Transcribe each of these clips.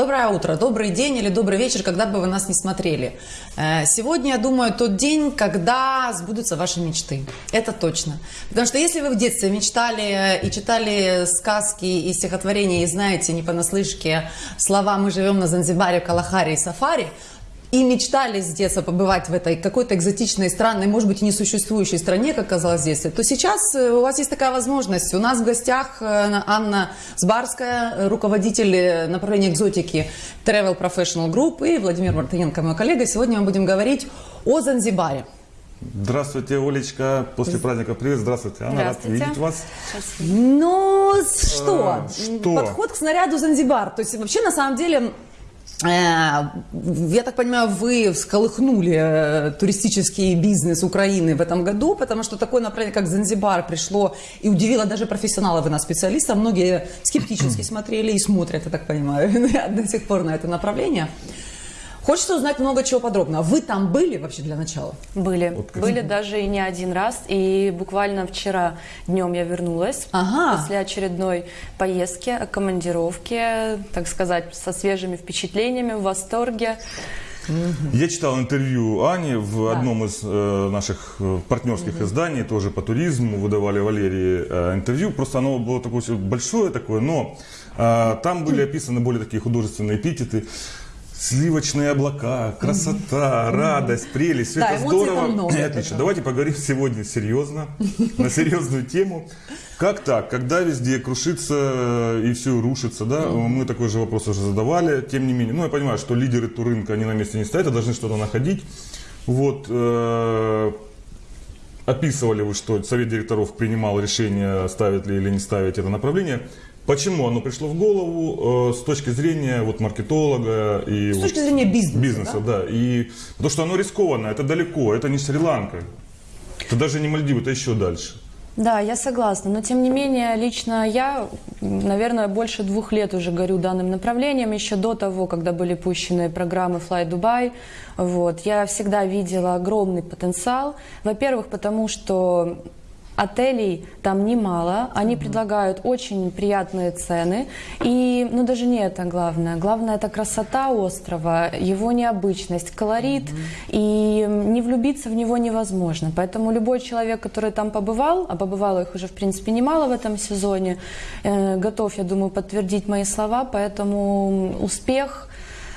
Доброе утро, добрый день или добрый вечер, когда бы вы нас не смотрели. Э, Сегодня, я думаю, тот день, когда сбудутся ваши мечты. Это точно. Потому что если вы в детстве мечтали и читали сказки и стихотворения, и знаете не понаслышке слова «Мы живем на Занзибаре, Калахаре и Сафари», и мечтали с детства побывать в этой какой-то экзотичной, странной, может быть, и несуществующей стране, как казалось в детстве, то сейчас э, у вас есть такая возможность. У нас в гостях э, Анна Сбарская, э, руководитель направления экзотики Travel Professional Group, и Владимир Мартыненко, мой коллега. Сегодня мы будем говорить о Занзибаре. Здравствуйте, Олечка. После праздника привет. Здравствуйте, Анна. Рад Здравствуйте. видеть вас. Ну, что? что? Подход к снаряду Занзибар. То есть, вообще, на самом деле, я так понимаю, вы всколыхнули э, туристический бизнес Украины в этом году, потому что такое направление, как Занзибар, пришло и удивило даже профессионалов и нас, специалистов. Многие скептически смотрели и смотрят, я так понимаю, до сих пор на это направление. Хочется узнать много чего подробно. Вы там были вообще для начала? Были. Вот как- Были даже и не один раз. И буквально вчера днем я вернулась Ага. после очередной поездки, командировки, так сказать, со свежими впечатлениями, в восторге. Я читал интервью Ани в одном из э, наших э, партнерских изданий, тоже по туризму, выдавали Валерии э, интервью. Просто оно было такое большое такое, но э, там были описаны более такие художественные эпитеты. Сливочные облака, красота, радость, прелесть, все Да, это здорово. много, это Отлично. да. Давайте поговорим сегодня серьезно, на серьезную тему. Как так, когда везде крушится и все рушится, да? Мы такой же вопрос уже задавали, тем не менее. Ну, я понимаю, что лидеры туррынка, они на месте не стоят, а должны что-то находить. Вот, э, описывали вы, что совет директоров принимал решение, ставить ли или не ставить это направление. Почему оно пришло в голову э, с точки зрения вот, маркетолога и С вот точки зрения бизнеса, бизнеса, да? И потому что оно рискованно, это далеко, это не Шри-Ланка, это даже не Мальдивы, это еще дальше. Да, я согласна. Но тем не менее, лично я, наверное, больше двух лет уже горю данным направлением. Еще до того, когда были пущены программы Fly Dubai, вот, я всегда видела огромный потенциал. Во-первых, потому что Отелей там немало, они предлагают очень приятные цены. И, ну, даже не это главное. Главное это красота острова, его необычность, колорит. И не влюбиться в него невозможно. Поэтому любой человек, который там побывал, а побывало их уже, в принципе, немало в этом сезоне, э, готов, я думаю, подтвердить мои слова. Поэтому успех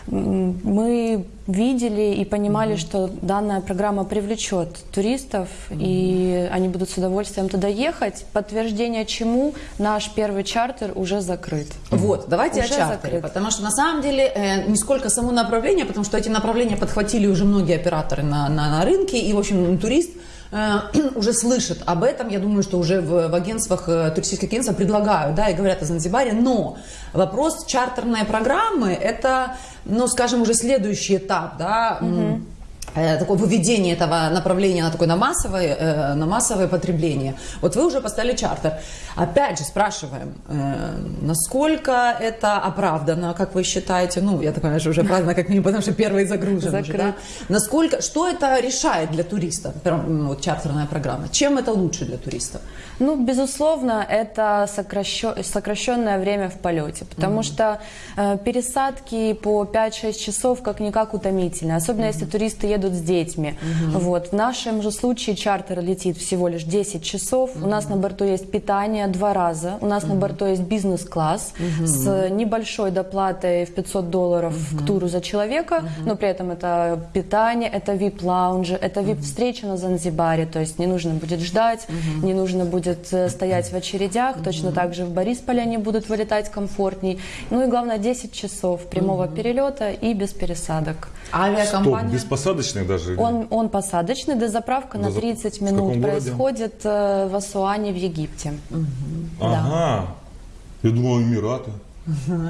мы видели и понимали, что данная программа привлечет туристов, и они будут с удовольствием туда ехать. Подтверждение чему наш первый чартер уже закрыт. Вот, давайте Уже о чартере, закрыт. потому что на самом деле э, не сколько само направление, потому что эти направления подхватили уже многие операторы на, на, на рынке, и, в общем, турист уже слышит об этом, я думаю, что уже в, в агентствах, э, туристических агентствах предлагают, да, и говорят о Занзибаре, но вопрос чартерной программы, это, ну, скажем, уже следующий этап, да, э, такое выведение этого направления на такое на массовое, э, на массовое потребление. Вот вы уже поставили чартер. Опять же спрашиваем, э, насколько это оправдано, как вы считаете? Ну, я так понимаю, что уже оправдано как минимум, потому что первый загружен уже, Закрыт. да? Насколько, что это решает для туриста, вот, чартерная программа? Чем это лучше для туриста? Ну, безусловно, это сокращё- сокращенное время в полете, потому что э, пересадки по 5-6 часов как-никак утомительны, особенно если туристы едут с детьми. Вот. В нашем же случае чартер летит всего лишь 10 часов, у нас на борту есть питание два раза, у нас на борту есть бизнес-класс с небольшой доплатой в 500 долларов к туру за человека, но при этом это питание, это VIP-лаунжи, это VIP-встреча на Занзибаре, то есть не нужно будет ждать, не нужно будет э, стоять в очередях, точно так же в Борисполе они будут вылетать комфортней. Ну и главное 10 часов прямого перелета и без пересадок. А Стоп, авиакомпания? без посадочных даже? Он, он посадочный, дозаправка на Дозап- 30 в минут каком городе? происходит э, в Асуане в Египте. Ага, я думал Эмираты.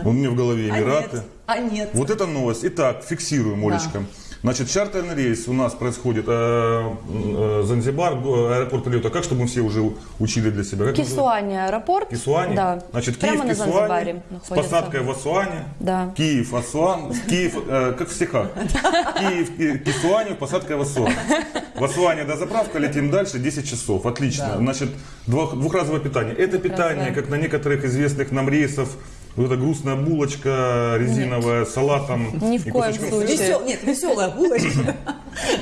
У меня в голове А Эмираты. нет, а нет. Вот это новость. Итак, фиксируем, Олечка. Значит, чартерный рейс у нас происходит э, э, Занзибар, го- аэропорт прилета. Как, чтобы мы все уже учили для себя? Как? Кисуане аэропорт. Кисуане? Да. Значит, Прямо Киев, на Кисуане, Занзибаре с посадкой в Асуане. Да. Киев, Асуан, Киев, э, как в стихах. Киев, Ки- Кисуане, посадка в Асуан. В Асуане до заправка, летим дальше, 10 часов. Отлично. Значит, двух- двухразовое питание. Это питание, как на некоторых известных нам рейсов Вот эта грустная булочка резиновая с салатом. Ни в коем кусочком случае. Весел- нет, веселая булочка.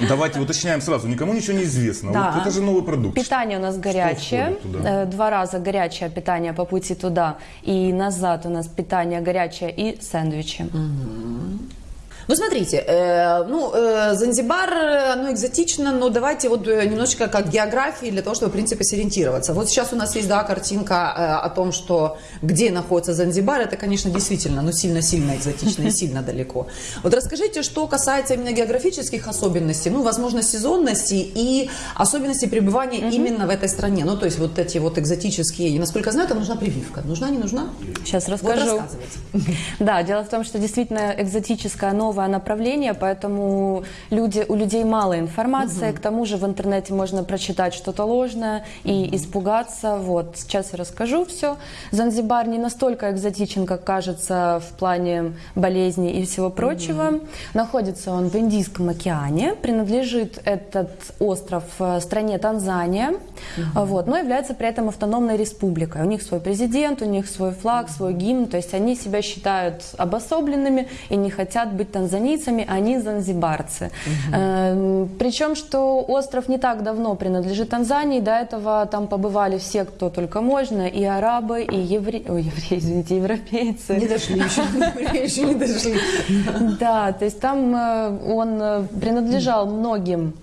Давайте уточняем сразу, никому ничего не известно. Да. Вот это же новый продукт. Питание у нас горячее. Э, Два раза горячее питание по пути туда и назад у нас питание горячее и сэндвичи. Ну, смотрите, э, ну, э, Занзибар, оно экзотично, но давайте вот э, немножечко как географии для того, чтобы, в принципе, сориентироваться. Вот сейчас у нас есть, да, картинка э, о том, что где находится Занзибар, это, конечно, действительно, ну, сильно-сильно экзотично и сильно далеко. Вот расскажите, что касается именно географических особенностей, ну, возможно, сезонности и особенностей пребывания именно в этой стране. Ну, то есть вот эти вот экзотические, насколько я знаю, там нужна прививка. Нужна, не нужна? Сейчас Вот расскажу. рассказывайте. Да, дело в том, что действительно экзотическое новое направление, поэтому люди, у людей мало информации, к тому же в интернете можно прочитать что-то ложное и испугаться. Вот, сейчас я расскажу все. Занзибар не настолько экзотичен, как кажется в плане болезней и всего прочего. Находится он в Индийском океане, принадлежит этот остров э, стране Танзания, вот, но является при этом автономной республикой. У них свой президент, у них свой флаг, свой гимн, то есть они себя считают обособленными и не хотят быть танзанийцами, они занзибарцы. Эм, Причем, что остров не так давно принадлежит Танзании, до этого там побывали все, кто только можно, и арабы, и евреи, ой, евреи, извините, европейцы. Не дошли еще, еще не дошли. Да, то есть там э, он э, принадлежал многим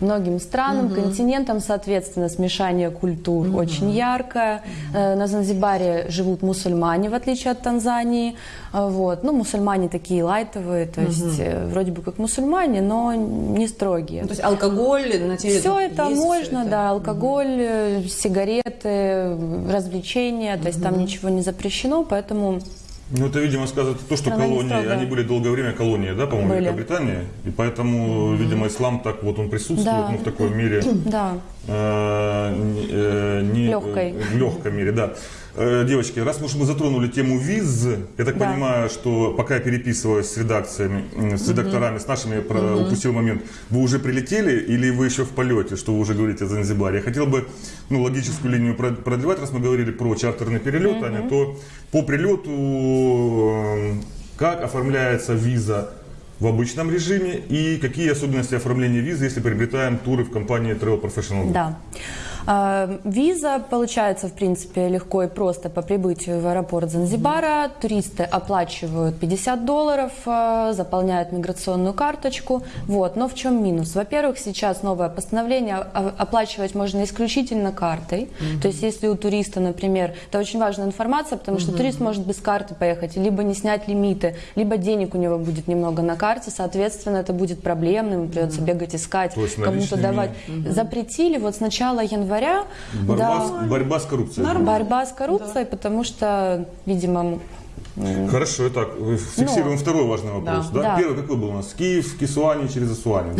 многим странам, континентам, соответственно, смешание культур очень яркое. Э, На Занзибаре живут мусульмане, в отличие от Танзании. Э, Вот. Ну, мусульмане такие лайтовые, то есть э, вроде бы как мусульмане, но не строгие. Ну, то есть алкоголь на территории Все это есть, можно, это? да, алкоголь, э, сигареты, развлечения, то есть там ничего не запрещено, поэтому Ну, это, видимо, сказывает то, что Она колонии, они были долгое время колонии, да, по-моему. Великобритании. И поэтому, видимо, ислам так вот он присутствует, Да. ну, в такой мере. да. э, э, не-. В легкой мере, да. Э, Девочки, раз уж мы затронули тему виз, я так Да. понимаю, что пока я переписываюсь с редакциями, м, с редакторами, с нашими, я про- упустил момент, вы уже прилетели или вы еще в полете, что вы уже говорите о Занзибаре? Я хотел бы ну, логическую линию прод- продлевать, раз мы говорили про чартерный перелет, Аня, то по прилету э, как оформляется виза в обычном режиме и какие особенности оформления визы, если приобретаем туры в компании Travel Professional? Group? Да. А, Виза получается, в принципе, легко и просто по прибытию в аэропорт Занзибара. Туристы оплачивают 50 долларов, а, заполняют миграционную карточку. Вот. Но в чем минус? Во-первых, сейчас новое постановление, а, оплачивать можно исключительно картой. То есть, если у туриста, например, это очень важная информация, потому что турист может без карты поехать, либо не снять лимиты, либо денег у него будет немного на карте, соответственно, это будет проблемным, придется бегать искать, кому-то давать. Запретили вот с начала января Борьба, да, с, борьба с коррупцией. борьба с коррупцией, потому что, видимо, Хорошо, итак, э, фиксируем второй важный вопрос. Да. Да. Да. Первый какой был у нас? Киев, Кисуани через Асуани.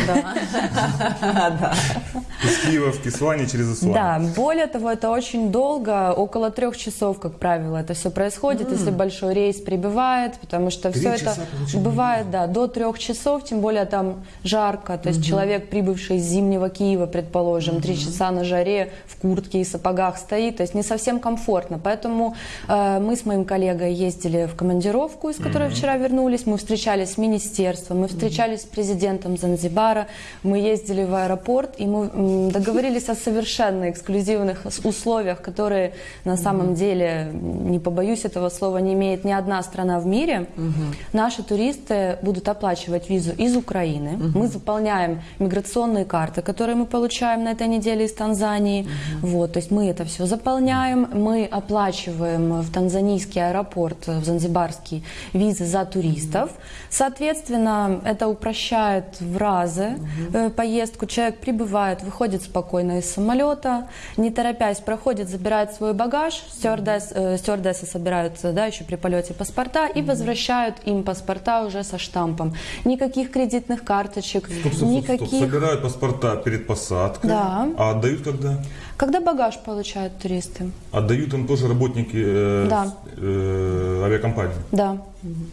Из Киева в Кисуани через Асуани. Да, более того, это очень долго, около трех часов, как правило, это все происходит, если большой рейс прибывает, потому что все это бывает, да, до трех часов, тем более там жарко, то есть человек, прибывший из зимнего Киева, предположим, три часа на жаре в куртке и сапогах стоит, то есть не совсем комфортно, поэтому э, мы с моим коллегой ездили в командировку, из которой вчера вернулись, мы встречались с министерством, мы встречались с президентом Занзибара, мы ездили в аэропорт, и мы договорились о совершенно эксклюзивных условиях, которые на самом деле, не побоюсь этого слова, не имеет ни одна страна в мире. Наши туристы будут оплачивать визу из Украины. Мы заполняем миграционные карты, которые мы получаем на этой неделе из Танзании. Вот, то есть мы это все заполняем, мы оплачиваем в танзанийский аэропорт, в Занзибарский визы за туристов. Соответственно, это упрощает в разы э, поездку. Человек прибывает, выходит спокойно из самолета, не торопясь, проходит, забирает свой багаж, стюардесс, э, стюардессы собирают да, еще при полете паспорта и возвращают им паспорта уже со штампом. Никаких кредитных карточек, Стоп, стоп, стоп, стоп. никаких... Собирают паспорта перед посадкой, Да. а отдают когда? Когда багаж получают туристы? Отдают им тоже работники э, Да. э, авиакомпании. Да.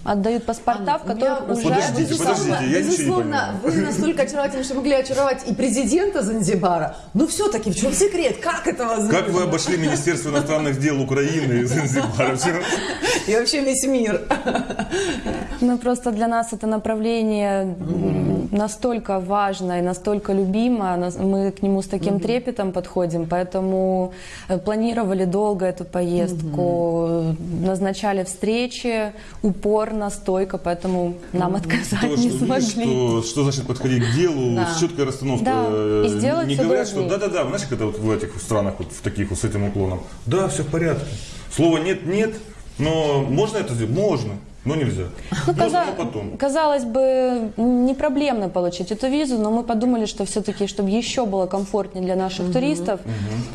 Отдают паспорта, в Анна, меня которых уже... Подождите, безусловно, подождите, я безусловно, вы настолько очаровательны, что могли очаровать и президента Занзибара. Но все-таки в чем секрет? Как это возможно? Как вы обошли Министерство иностранных дел Украины и Занзибара? И вообще весь мир. Ну, просто для нас это направление настолько важно и настолько любимо, мы к нему с таким трепетом подходим, поэтому э, планировали долго эту поездку, э, назначали встречи упорно, стойко, поэтому нам отказать То, не что, смогли. что, что значит подходить к делу Да. с четкой расстановкой. Да, Э, и сделать Не говорят, что да-да-да, знаешь, это вот в этих странах, вот в таких вот с этим уклоном. Да, все в порядке. Слово нет, нет, но можно это сделать? Можно, но нельзя. Ну, Можно, каза- но потом. Казалось бы, не проблемно получить эту визу, но мы подумали, что все-таки, чтобы еще было комфортнее для наших туристов,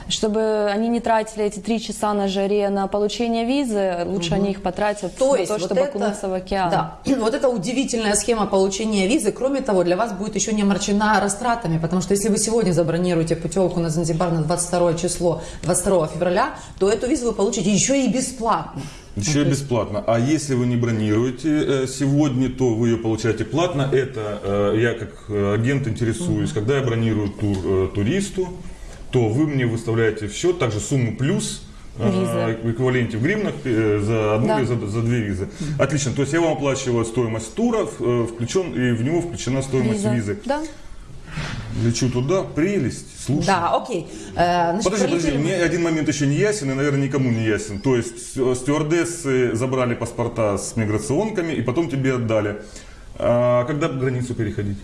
чтобы они не тратили эти три часа на жаре на получение визы, лучше они их потратят То на есть то, вот чтобы это- окунуться в океан. Да, вот эта удивительная схема получения визы, кроме того, для вас будет еще не омрачена растратами, потому что если вы сегодня забронируете путевку на Занзибар на 22 число, 22 февраля, то эту визу вы получите еще и бесплатно. Еще и бесплатно. А если вы не бронируете э, сегодня, то вы ее получаете платно. Это э, я как э, агент интересуюсь. Когда я бронирую тур туристу, то вы мне выставляете в счет также сумму плюс в эквиваленте в гривнах за одну Да. или за, за две визы. Отлично. То есть я вам оплачиваю стоимость тура, включен, и в него включена стоимость Виза. визы. Да. Лечу туда, прелесть. Слушай. Да, окей. Э, значит, Подожди, подожди, мне один момент еще не ясен и, наверное, никому не ясен. То есть ст- стюардессы забрали паспорта с миграционками и потом тебе отдали. А когда границу переходить?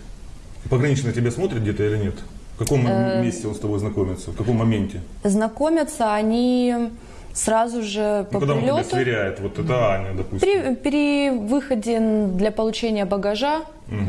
Пограничный тебя смотрит где-то или нет? В каком Э, месте он с тобой знакомится? В каком моменте? Знакомятся они сразу же по Ну, когда прилету. сверяет, вот это Аня, допустим. При, при выходе для получения багажа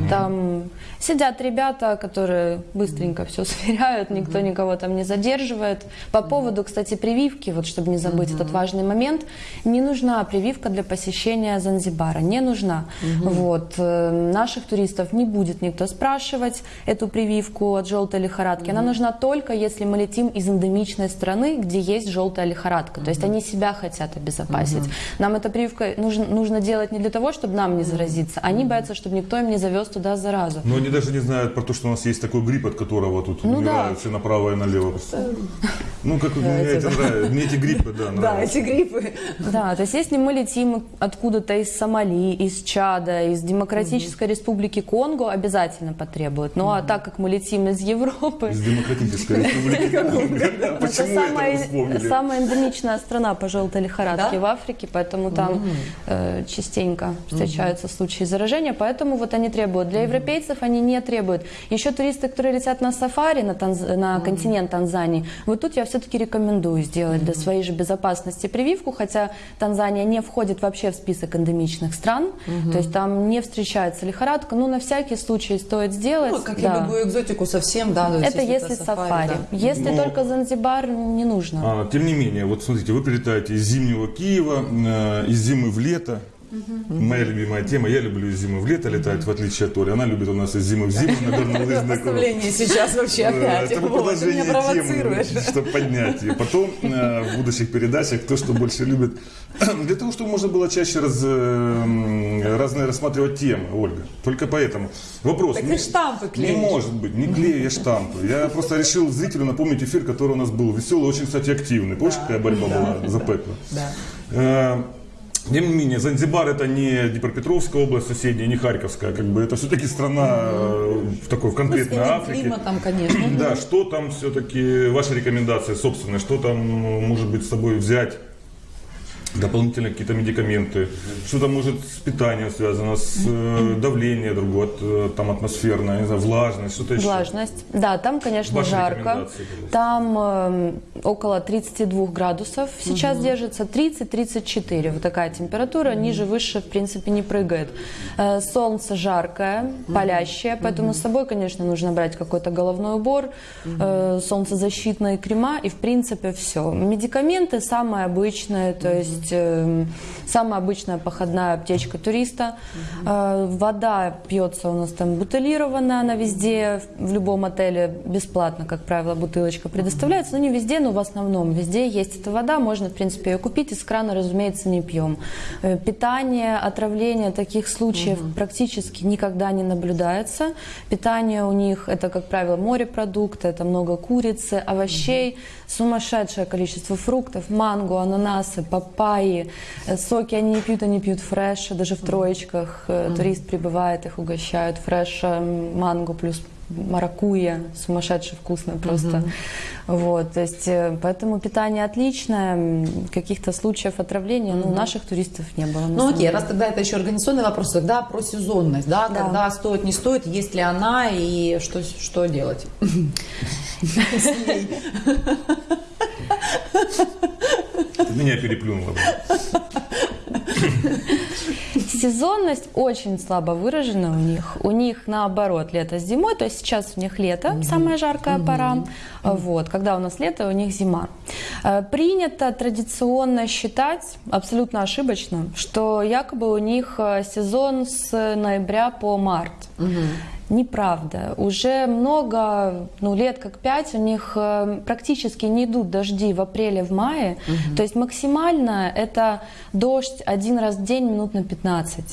там сидят ребята, которые быстренько все сверяют, никто никого там не задерживает. По поводу, кстати, прививки, вот чтобы не забыть этот важный момент, не нужна прививка для посещения Занзибара, не нужна. Вот э, наших туристов не будет никто спрашивать эту прививку от желтой лихорадки. Она нужна только если мы летим из эндемичной страны, где есть желтая лихорадка. То есть они себя хотят обезопасить. Нам эта прививка нужно, нужно делать не для того, чтобы нам не заразиться. Они боятся, чтобы никто им не завез туда заразу. Но они даже не знают про то, что у нас есть такой грипп, от которого тут Ну умирают да. все направо и налево. Ну, как мне это да. нравится. Мне эти гриппы, да, Да, нравятся. эти гриппы. Да, то есть если мы летим откуда-то из Сомали, из Чада, из Демократической Республики Конго, обязательно потребуют. Ну а так как мы летим из Европы, Из демократической республики Конго. это Почему это самая, вы вспомнили? самая эндемичная страна по желтой лихорадке Да? в Африке, поэтому там э, частенько встречаются случаи заражения, поэтому вот они требуют. Для европейцев они не требуют. Еще туристы, которые летят на сафари на, Танз- на континент Танзании, вот тут я все-таки рекомендую сделать для своей же безопасности прививку, хотя Танзания не входит вообще в список эндемичных стран, то есть там не встречается лихорадка, но на всякий случай стоит сделать. Ну, как и да. любую экзотику совсем, да. есть Это если сафари. да. Если Но- только Занзибар, не нужно. А, тем не менее, вот смотрите, вы прилетаете из зимнего Киева, э, из зимы в лето. Моя любимая тема. Я люблю из зимы в лето летать, в отличие от Оли. Она любит у нас из зимы в зиму на горнолыжной круг. Поставление сейчас вообще Э, опять. Это продолжение темы, чтобы поднять ее. Потом э, в будущих передачах кто что больше любит. Для того, чтобы можно было чаще раз, э, разные рассматривать темы, Ольга. Только поэтому. Вопрос. Так не- штампы Не клеишь. может быть, не клею я штампы. Я просто решил зрителю напомнить эфир, который у нас был веселый, очень, кстати, активный. Помнишь, какая борьба была за пекло? Да. Тем не менее, Занзибар это не Днепропетровская область соседняя, не Харьковская, как бы это все-таки страна э, в такой в Ну, конкретной с Африке. климатом, конечно. Да, что там все-таки, ваши рекомендации собственные, что там может быть с собой взять? Дополнительные какие-то медикаменты, что там может с питанием связано, с э, давлением другое, от, э, там атмосферное, не знаю, влажность, что-то еще. Влажность. Да, там, конечно, Ваши жарко. Там э, около 32 градусов сейчас держится, 30-34. Вот такая температура, ниже, выше, в принципе, не прыгает. Э, солнце жаркое, палящее, поэтому с собой, конечно, нужно брать какой-то головной убор, э, солнцезащитные крема и, в принципе, все. Медикаменты самые обычные, то есть есть э, самая обычная походная аптечка туриста. Э, вода пьется у нас там бутылированная, она везде, в любом отеле бесплатно, как правило, бутылочка предоставляется. Но не везде, но в основном везде есть эта вода, можно, в принципе, ее купить. Из крана, разумеется, не пьем. Э, питание, отравление таких случаев практически никогда не наблюдается. Питание у них это, как правило, морепродукты, это много курицы, овощей, сумасшедшее количество фруктов, манго, ананасы, папайи, Э, соки они не пьют, они пьют фреш, даже в троечках э, турист прибывает, их угощают фреш, э, манго плюс маракуйя, сумасшедше вкусно просто. Вот, то есть, поэтому питание отличное, каких-то случаев отравления, ну, у наших туристов не было. Ну окей, деле. раз тогда это еще организационный вопрос, тогда про сезонность, да, Да. когда стоит, не стоит, есть ли она и что, что делать. меня переплюнула. блин. Сезонность очень слабо выражена у них. У них наоборот лето с зимой, то есть сейчас у них лето, самая жаркая пора. Вот, когда у нас лето, у них зима. Э, Принято традиционно считать, абсолютно ошибочно, что якобы у них э, сезон с ноября по март. Неправда. Уже много, ну, лет как пять у них э, практически не идут дожди в апреле, в мае. То есть максимально это дождь один раз в день минут на 15.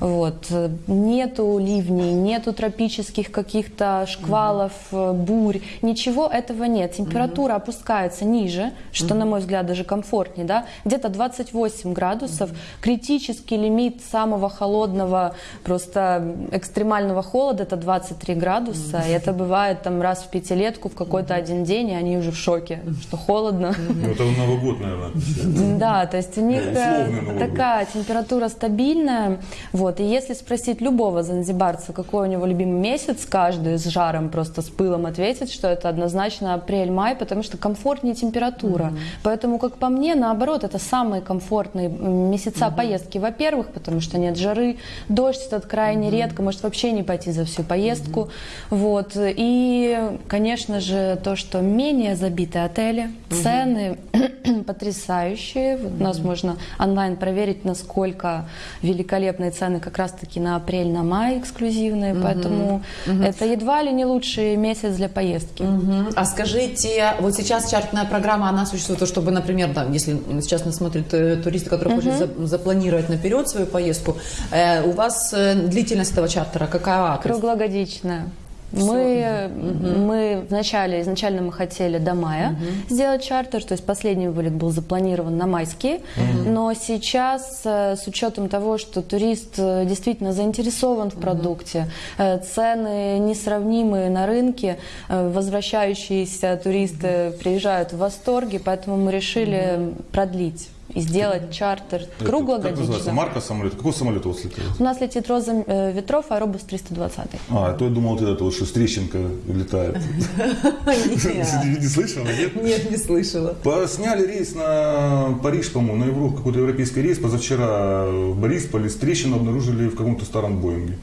Вот. Э, Нету ливней, нету тропических каких-то шквалов, э, бурь. Ничего этого нет. Температура опускается ниже, что, на мой взгляд, даже комфортнее. Да? Где-то 28 градусов. Критический лимит самого холодного, просто экстремального холода это 23 градуса. И это бывает там раз в пятилетку в какой-то один день, и они уже в шоке, что холодно. Ну, это Новый год, наверное. Да, то есть у них э, год. такая температура стабильная. Вот. И если спросить любого занзибарца, какой у него любимый месяц, каждый с жаром, просто с пылом ответит, что это однозначно апрель-май, потому что комфортнее температура. Поэтому, как по мне, наоборот, это самые комфортные месяца поездки. Во-первых, потому что нет жары, дождь этот крайне редко, может вообще не пойти за всю поездку. Вот. И, конечно же, то, что менее забиты отели, цены потрясающие. Вот У нас можно онлайн проверить, насколько великолепные цены как раз-таки на апрель, на май эксклюзивные. Поэтому это едва ли не лучший месяц для поездки. Мгм. А скажите, вот сейчас чартная программа, она существует, то, чтобы, например, да, если сейчас нас смотрят э, туристы, которые хотят за- запланировать наперед свою поездку, э, у вас э, длительность этого чартера какая? То есть- Круглогодичная. Мы, мы вначале, изначально мы хотели до мая сделать чартер, то есть последний вылет был запланирован на майские, но сейчас э, с учетом того, что турист э, действительно заинтересован в продукте, э, цены несравнимые на рынке, возвращающиеся туристы приезжают в восторге, поэтому мы решили продлить и сделать чартер Как называется? Марка самолета? Какой самолет у вас летает? У нас летит Роза э, Ветров, аэробус 320. А, то я думал, вот это вот, что Стрещенко летает. Не слышал, нет? Нет, не слышала. Сняли рейс на Париж, по-моему, на Европу, какой-то европейский рейс. Позавчера в Борисполе с трещину обнаружили в каком-то старом Боинге.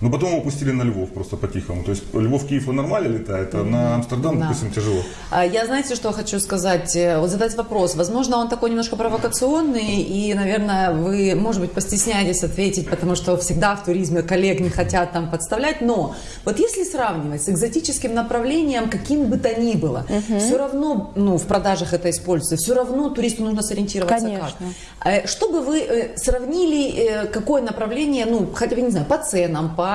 Но потом его пустили на Львов просто по-тихому. То есть Львов-Киев нормально летает, а на Амстердам, Да. допустим, тяжело. А Я, знаете, что хочу сказать? Э, Вот задать вопрос. Возможно, он такой немножко провокационный, и, наверное, вы, может быть, постесняетесь ответить, потому что всегда в туризме коллег не хотят там подставлять. Но вот если сравнивать с экзотическим направлением, каким бы то ни было, все равно, ну, в продажах это используется, все равно туристу нужно сориентироваться Конечно. как. Э, Чтобы вы э, сравнили, какое направление, ну, хотя бы, не знаю, по ценам, по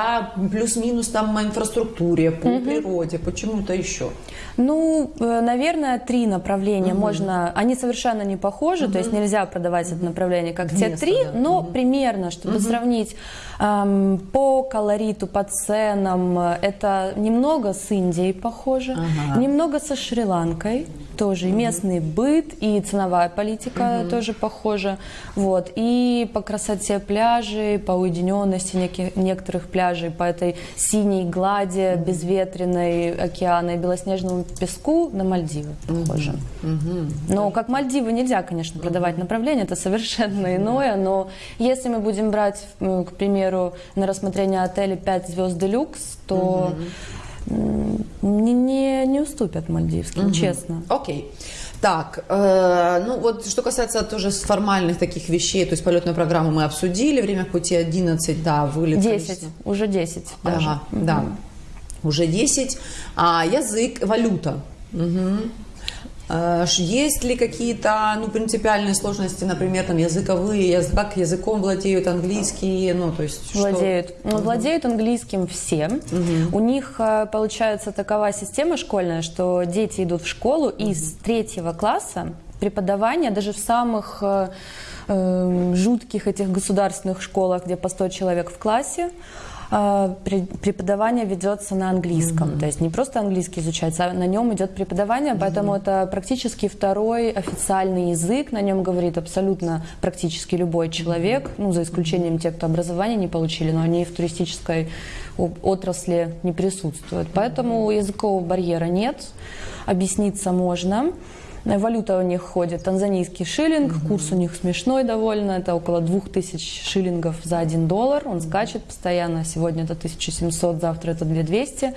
плюс-минус там инфраструктуре, по природе, по чему-то еще. Ну, э, наверное, три направления можно. Они совершенно не похожи, то есть нельзя продавать это направление как те Вместо, три, да. но примерно, чтобы сравнить эм, по колориту, по ценам, э, это немного с Индией похоже, Ага. немного со Шри-Ланкой. Тоже и местный быт, и ценовая политика тоже похожа. Вот. И по красоте пляжей, по уединенности неки- некоторых пляжей, по этой синей глади, безветренной океана и песку на Мальдивы похоже. Но как Мальдивы нельзя, конечно, продавать направление, это совершенно иное, но если мы будем брать, к примеру, на рассмотрение отеля 5 звезд делюкс, то не, не, не уступят мальдивским, честно. Окей. Так, э, ну вот что касается тоже формальных таких вещей, то есть полетную программу мы обсудили, время пути 11, да, вылет. 10, количество. уже 10 даже. Ага, да, уже 10. А язык, валюта. Ш- Есть ли какие-то ну, принципиальные сложности, например, там, языковые, яз- как языком владеют английский, ну, то есть что- Владеют. Ну, Владеют английским все. У них э, получается такова система школьная, что дети идут в школу и с третьего класса преподавание даже в самых э, э, жутких этих государственных школах, где по 100 человек в классе, преподавание ведется на английском. То есть не просто английский изучается, а на нем идет преподавание, поэтому это практически второй официальный язык. На нем говорит абсолютно практически любой человек, ну, за исключением тех, кто образование не получили, но они в туристической отрасли не присутствуют. Поэтому языкового барьера нет, объясниться можно. Валюта у них ходит танзанийский шиллинг, курс у них смешной довольно, это около 2000 шиллингов за 1 доллар, он скачет постоянно, сегодня это 1700, завтра это 2200,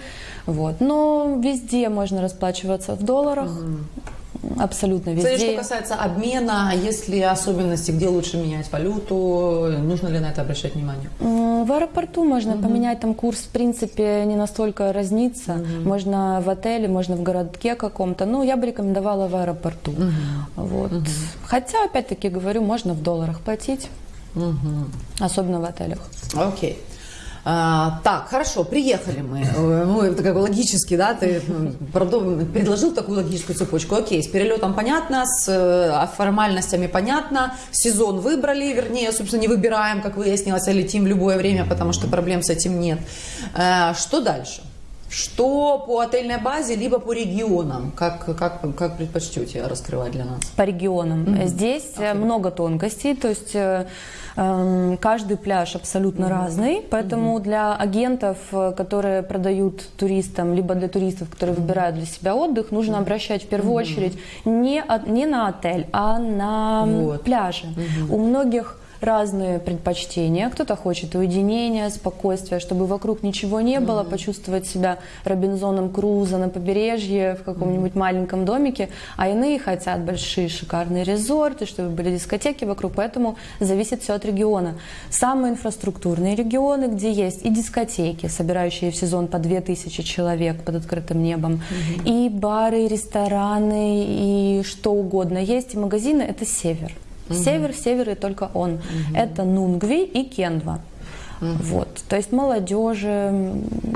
вот. Но везде можно расплачиваться в долларах, абсолютно Кстати, везде. что касается обмена, есть ли особенности, где лучше менять валюту, нужно ли на это обращать внимание? В аэропорту можно поменять, там курс в принципе не настолько разнится. Можно в отеле, можно в городке каком-то. Ну, я бы рекомендовала в аэропорту. Вот. Хотя, опять-таки говорю, можно в долларах платить, особенно в отелях. Окей. А, так, хорошо, приехали мы. Э, Ну, это как бы логически, да, ты предложил такую логическую цепочку. Окей, с перелетом понятно, с э, формальностями понятно, сезон выбрали, вернее, собственно, не выбираем, как выяснилось, а летим в любое время, потому что проблем с этим нет. Э, Что дальше? Что по отельной базе, либо по регионам? Как, как, как предпочтете раскрывать для нас? по регионам. Здесь э, много тонкостей, то есть э, эм, каждый пляж абсолютно разный, поэтому для агентов, э, которые продают туристам, либо для туристов, которые выбирают для себя отдых, нужно обращать в первую очередь не, от- не на отель, а на Вот. пляжи. У многих разные предпочтения. Кто-то хочет уединения, спокойствия, чтобы вокруг ничего не было, почувствовать себя Робинзоном Крузо на побережье в каком-нибудь маленьком домике, а иные хотят большие шикарные резорты, чтобы были дискотеки вокруг, поэтому зависит все от региона. Самые инфраструктурные регионы, где есть и дискотеки, собирающие в сезон по 2000 человек под открытым небом, и бары, и рестораны, и что угодно есть, и магазины, это север. Север, север и только он. Это Нунгви и Кендва. Вот. То есть молодежи,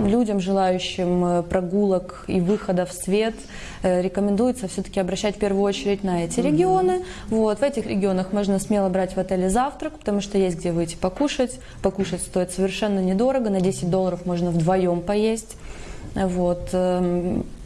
людям, желающим э, прогулок и выхода в свет, э, рекомендуется все-таки обращать в первую очередь на эти регионы. Вот. В этих регионах можно смело брать в отеле завтрак, потому что есть где выйти покушать. Покушать стоит совершенно недорого, на 10 долларов можно вдвоем поесть. Вот.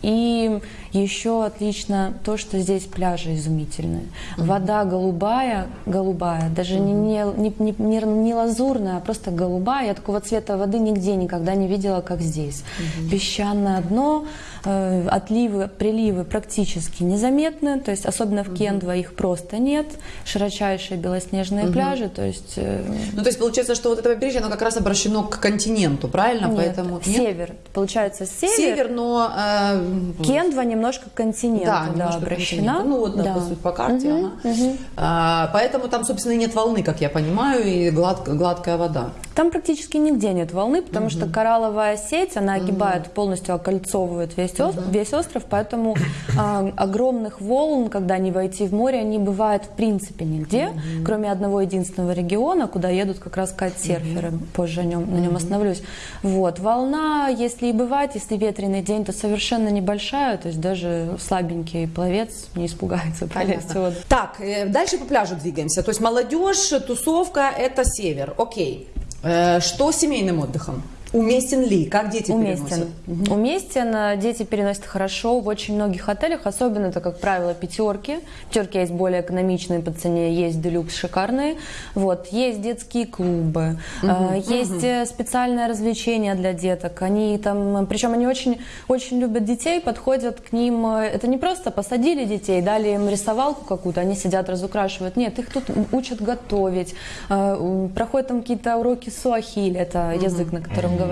И еще отлично то, что здесь пляжи изумительные. Вода голубая, голубая, даже не, не, не, не- не- лазурная, а просто голубая. Я такого цвета воды нигде никогда не видела, как здесь. Песчаное дно, э, отливы, приливы практически незаметны, то есть особенно в Кендва их просто нет. Широчайшие белоснежные пляжи, то есть... э, Ну, то есть получается, что вот это побережье, оно как раз обращено к континенту, правильно? нет, Поэтому нет? север. Получается, север, Север, но... э, Кендва немножко к континенту да, да, обращена. континент. Ну, вот, да, Да. по сути, по карте. Мгм, ага. мгм. А, поэтому там, собственно, нет волны, как я понимаю, и глад- гладкая вода. Там практически нигде нет волны, потому что коралловая сеть, она огибает, полностью окольцовывает весь, ос- весь остров, поэтому а, огромных волн, когда они войти в море, не бывает в принципе нигде, кроме одного единственного региона, куда едут как раз кайтсерферы, позже о нем, на нем остановлюсь. Вот. Волна, если и бывает, если ветреный день, то совершенно небольшая, то есть даже слабенький пловец не испугается полезть в воду. Так, э, дальше по пляжу двигаемся. То есть молодежь, тусовка – это север. Окей. Э, Что с семейным отдыхом? Уместен ли? Как дети Уместен. переносят? Уместен. э, Дети переносят хорошо в очень многих отелях, особенно это, как правило, пятерки. Пятерки есть более экономичные по цене, есть делюкс шикарные. Вот. Есть детские клубы, э, есть э, специальное развлечение для деток. Они там, причем они очень, очень любят детей, подходят к ним. э, Это не просто посадили детей, дали им рисовалку какую-то, они сидят, разукрашивают. Нет, их тут учат готовить, э, проходят там какие-то уроки суахили, это язык, на котором говорят.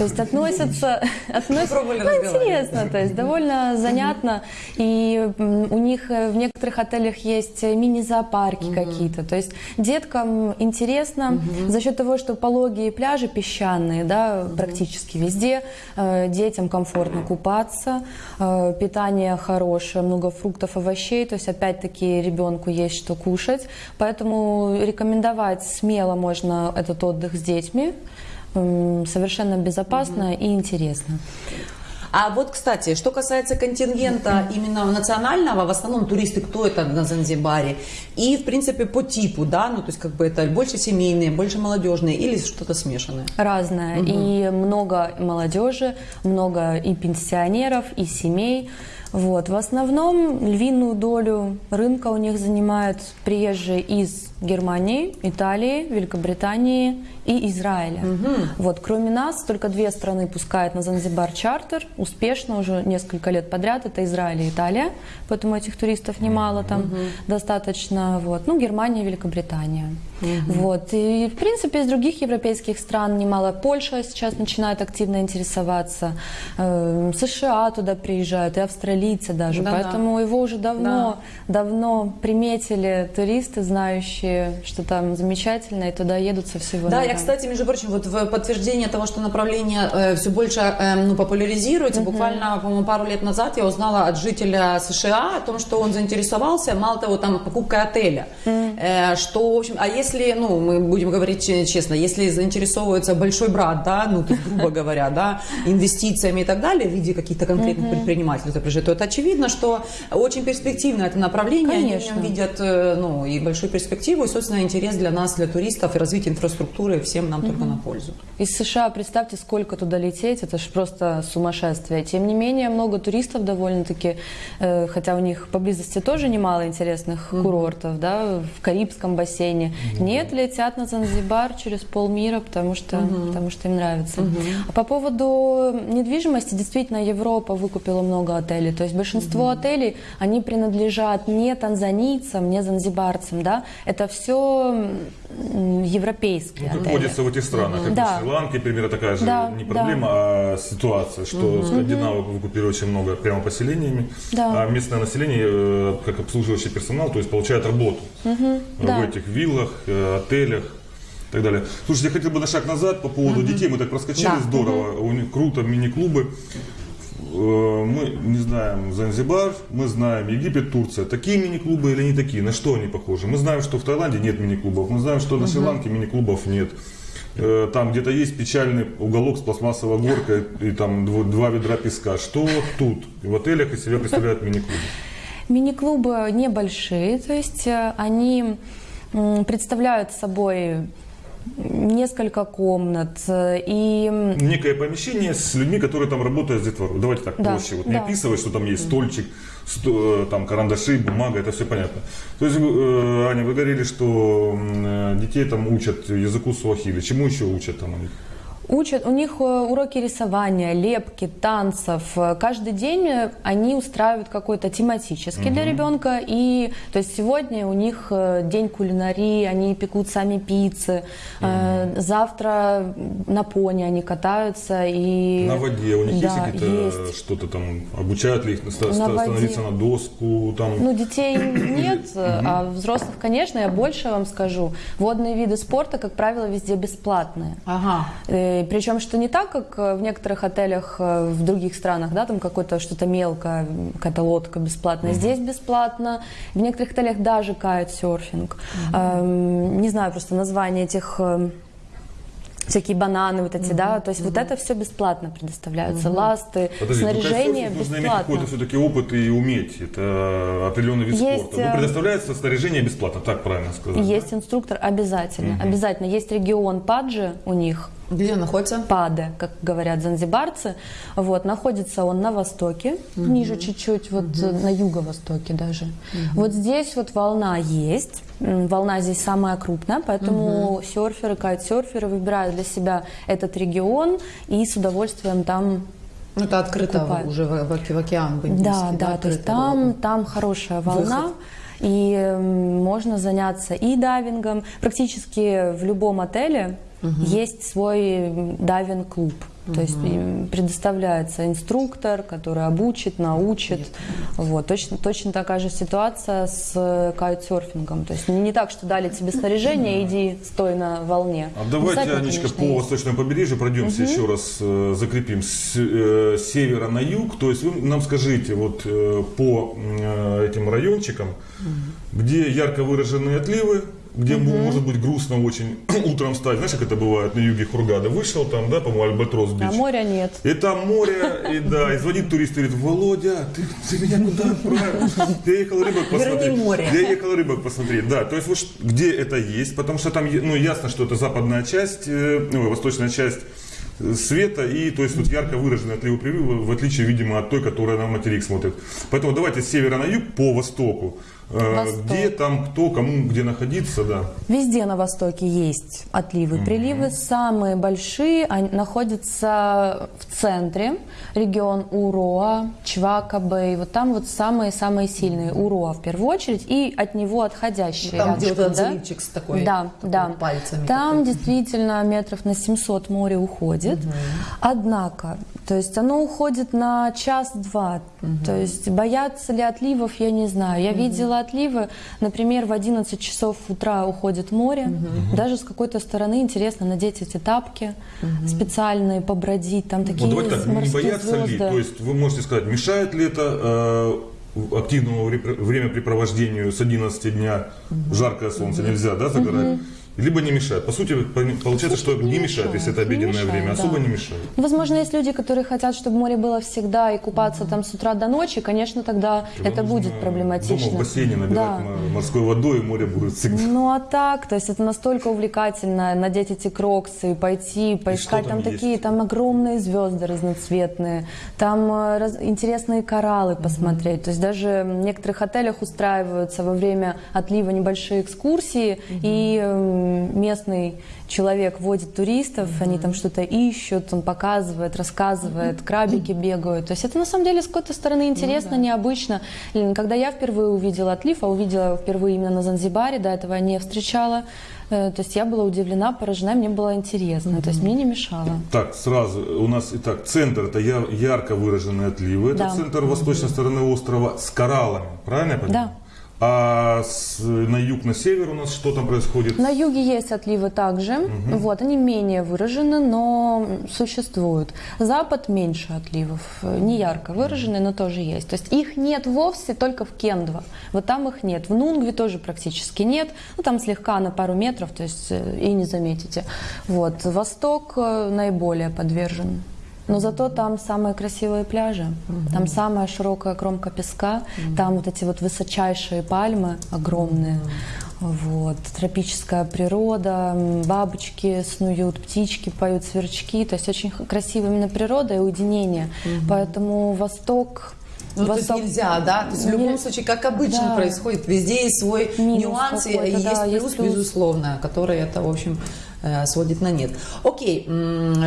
То есть относятся... относятся ну, интересно, то есть довольно занятно. И у них э, в некоторых отелях есть мини-зоопарки какие-то. То есть деткам интересно за счет того, что пологие пляжи песчаные, да, практически везде. э, Детям комфортно купаться, э, питание хорошее, много фруктов, овощей. То есть опять-таки ребенку есть что кушать. Поэтому рекомендовать смело можно этот отдых с детьми. Совершенно безопасно и интересно. А вот, кстати, что касается контингента именно национального, в основном туристы, кто это на Занзибаре, и, в принципе, по типу, да, ну, то есть, как бы это больше семейные, больше молодежные или что-то смешанное? Разное. И много молодежи, много и пенсионеров, и семей. Вот. В основном львиную долю рынка у них занимают приезжие из Германии, Италии, Великобритании и Израиля. Вот. Кроме нас, только две страны пускают на Занзибар чартер. Успешно уже несколько лет подряд. Это Израиль и Италия. Поэтому этих туристов немало там достаточно. Вот. Ну, Германия, Великобритания. Вот. И, в принципе, из других европейских стран немало. Польша сейчас начинает активно интересоваться. Э, США туда приезжают, и австралийцы даже. Да-да. Поэтому его уже давно, давно приметили туристы, знающие, что там замечательно, и туда едут со всего Да, мира. я, кстати, между прочим, вот в подтверждение того, что направление все больше э, ну, популяризируется, буквально, по-моему, пару лет назад я узнала от жителя США о том, что он заинтересовался, мало того, там, покупкой отеля. Э, что, в общем, а если, ну, мы будем говорить че- честно, если заинтересовывается большой брат, да, ну, то грубо говоря, да, инвестициями и так далее в виде каких-то конкретных предпринимателей, то приезжает, то это очевидно, что очень перспективно это направление, они в Конечно. нем видят, э, ну, и большую перспективу, и, собственно, интерес для нас, для туристов, и развитие инфраструктуры всем нам только на пользу. Из США, представьте, сколько туда лететь, это же просто сумасшествие. Тем не менее, много туристов довольно-таки, э, хотя у них поблизости тоже немало интересных курортов, да, в Карибском бассейне. Нет, летят на Занзибар через полмира, потому что, потому что им нравится. А по поводу недвижимости, действительно, Европа выкупила много отелей. То есть большинство отелей, они принадлежат не танзанийцам, не занзибарцам, да, это все европейские Ну, как водится в этих странах, как Да. в Шри-Ланке, примерно такая же Да, не проблема, а ситуация, что скандинавы выкупили очень много прямо поселениями, Да. а местное население, э, как обслуживающий персонал, то есть получает работу да. в этих виллах, э, отелях. и Так далее. Слушайте, я хотел бы на шаг назад по поводу детей. Мы так проскочили, Да. здорово. У них круто, мини-клубы. Э, Мы не знаем Занзибар, мы знаем Египет, Турция. Такие мини-клубы или не такие? На что они похожи? Мы знаем, что в Таиланде нет мини-клубов. Мы знаем, что на Шри-Ланке мини-клубов нет. Э, Там где-то есть печальный уголок с пластмассовой горкой и там два ведра песка. Что тут? В отелях из себя представляют мини-клубы. Мини-клубы небольшие, то есть э, они представляют собой несколько комнат э, и Некое помещение с людьми, которые там работают с детворой. Давайте так Да, проще. Вот не да. описывать, что там есть стольчик, сто- э, там карандаши, бумага, это все понятно. То есть, э, Аня, вы говорили, что детей там учат языку суахили. Чему еще учат там у них? Учат, у них э, уроки рисования, лепки, танцев. Э, Каждый день э, они устраивают какой-то тематический для ребенка. И то есть сегодня у них день кулинарии, они пекут сами пиццы. Э, Завтра на пони они катаются и На воде у них Да, есть какие-то что-то там, обучают ли их На ста- воде. становиться на доску, там, Ну, детей нет, а взрослых, конечно, я больше вам скажу. Водные виды спорта, как правило, везде бесплатные. Ага. Причем, что не так, как э, в некоторых отелях э, в других странах, да, там какое-то что-то мелкое, какая-то лодка бесплатная. Здесь бесплатно. В некоторых отелях даже кайт-серфинг. Эм, Не знаю просто название этих э, всякие бананы вот эти, да, то есть вот это все бесплатно предоставляются, ласты, Подожди, ну, снаряжение кайтсерфинг нужно иметь бесплатно. какой-то все-таки опыт и уметь. Это определенный вид Есть, спорта. Ну, предоставляется снаряжение бесплатно, так правильно сказать. Есть инструктор обязательно, обязательно. Есть регион Паджи у них, Где он находится? Паде, как говорят занзибарцы. Вот, находится он на востоке, ниже чуть-чуть, вот э, на юго-востоке даже. Вот здесь вот волна есть. Волна здесь самая крупная, поэтому серферы, кайтсерферы выбирают для себя этот регион и с удовольствием там Ну, это открыто Купают. уже в, в в океан. в да, Индийский, да, то есть там, было. там хорошая волна. Выход. И можно заняться и дайвингом. Практически в любом отеле есть свой дайвинг-клуб. То есть им предоставляется инструктор, который обучит, научит. Вот. Точно, точно такая же ситуация с кайтсерфингом. То есть не, не так, что дали тебе снаряжение, иди стой на волне. А давайте, Обязательно, Анечка, конечно, по есть. восточному побережью пройдемся еще раз, э, закрепим с э, севера на юг. То есть вы нам скажите вот э, по э, этим райончикам, где ярко выраженные отливы, где м- может быть грустно очень утром встать. Знаешь, как это бывает на юге Хургада? Вышел там, да, по-моему, Альбатрос бич. А моря нет. И там море, и да, и звонит турист и говорит, Володя, ты, ты меня куда отправил? Я ехал рыбок посмотреть. Верни море. Я ехал рыбок посмотреть, да. То есть вот где это есть, потому что там, ну, ясно, что это западная часть, э, ну, восточная часть э, света, и то есть тут ярко выраженные отливы приливы, в отличие, видимо, от той, которая на материк смотрит. Поэтому давайте с севера на юг по востоку. Э, Восток. Где там кто, кому, где находиться, да. Везде на востоке есть отливы, приливы. Самые большие они находятся в центре, регион Уроа, Чвакабэй. Вот там вот самые-самые сильные. Уроа в первую очередь и от него отходящие. Там, где вот рядышком, этот да? заливчик с такой- Да, такой да. пальцами Там такой. действительно метров на 700 море уходит. Однако, то есть оно уходит на час-два. То есть боятся ли отливов, я не знаю. Я видела отливы, например, в 11 часов утра уходит море. Даже с какой-то стороны интересно надеть эти тапки специальные, побродить. Там такие Вот давайте так, не морские боятся ли, звезды. то есть вы можете сказать, мешает ли это э, активному вре- времяпрепровождению с 11 дня, жаркое солнце, нельзя, да, загорать? Либо не мешает. По сути, по- получается, что не мешает, если это обеденное мешает, время, да. особо не мешает. Возможно, есть люди, которые хотят, чтобы море было всегда и купаться там с утра до ночи. Конечно, тогда это Нужно будет проблематично. Дома в бассейне набирать Да. морской водой, и море будет всегда. Ну а так, то есть это настолько увлекательно надеть эти кроксы, пойти, поискать там там, есть? такие, там огромные звезды разноцветные, там э, раз- интересные кораллы посмотреть. То есть даже в некоторых отелях устраиваются во время отлива небольшие экскурсии, и э, местный человек водит туристов, они там что-то ищут, он показывает, рассказывает, крабики бегают. То есть это на самом деле с какой-то стороны интересно, необычно. Лен, Когда я впервые увидела отлив, а увидела впервые именно на Занзибаре, до этого я не встречала, э, то есть я была удивлена, поражена, мне было интересно, то есть мне не мешало. Так, сразу, у нас, итак, центр, это ярко выраженные отливы, это Да. центр восточной стороны острова с кораллами, правильно я понимаю? Да. А с- на юг, на север у нас что там происходит? На юге есть отливы также, вот, они менее выражены, но существуют. Запад меньше отливов, э, не ярко выраженные, но тоже есть. То есть их нет вовсе только в Кендва, вот там их нет. В Нунгве тоже практически нет, ну там слегка на пару метров, то есть э, и не заметите. Вот, Восток э, наиболее подвержен. Но зато там самые красивые пляжи, там самая широкая кромка песка, там вот эти вот высочайшие пальмы огромные. Вот, тропическая природа, бабочки снуют, птички поют, сверчки. То есть очень красивая именно природа и уединение. Поэтому Восток... Ну, то есть Восток- нельзя, да? То есть в любом Не- случае, как обычно Да. происходит, везде есть свой Минус нюанс, и, какой-то, есть да, плюс, есть плюс. безусловно, который это, в общем, сводит на нет. Окей,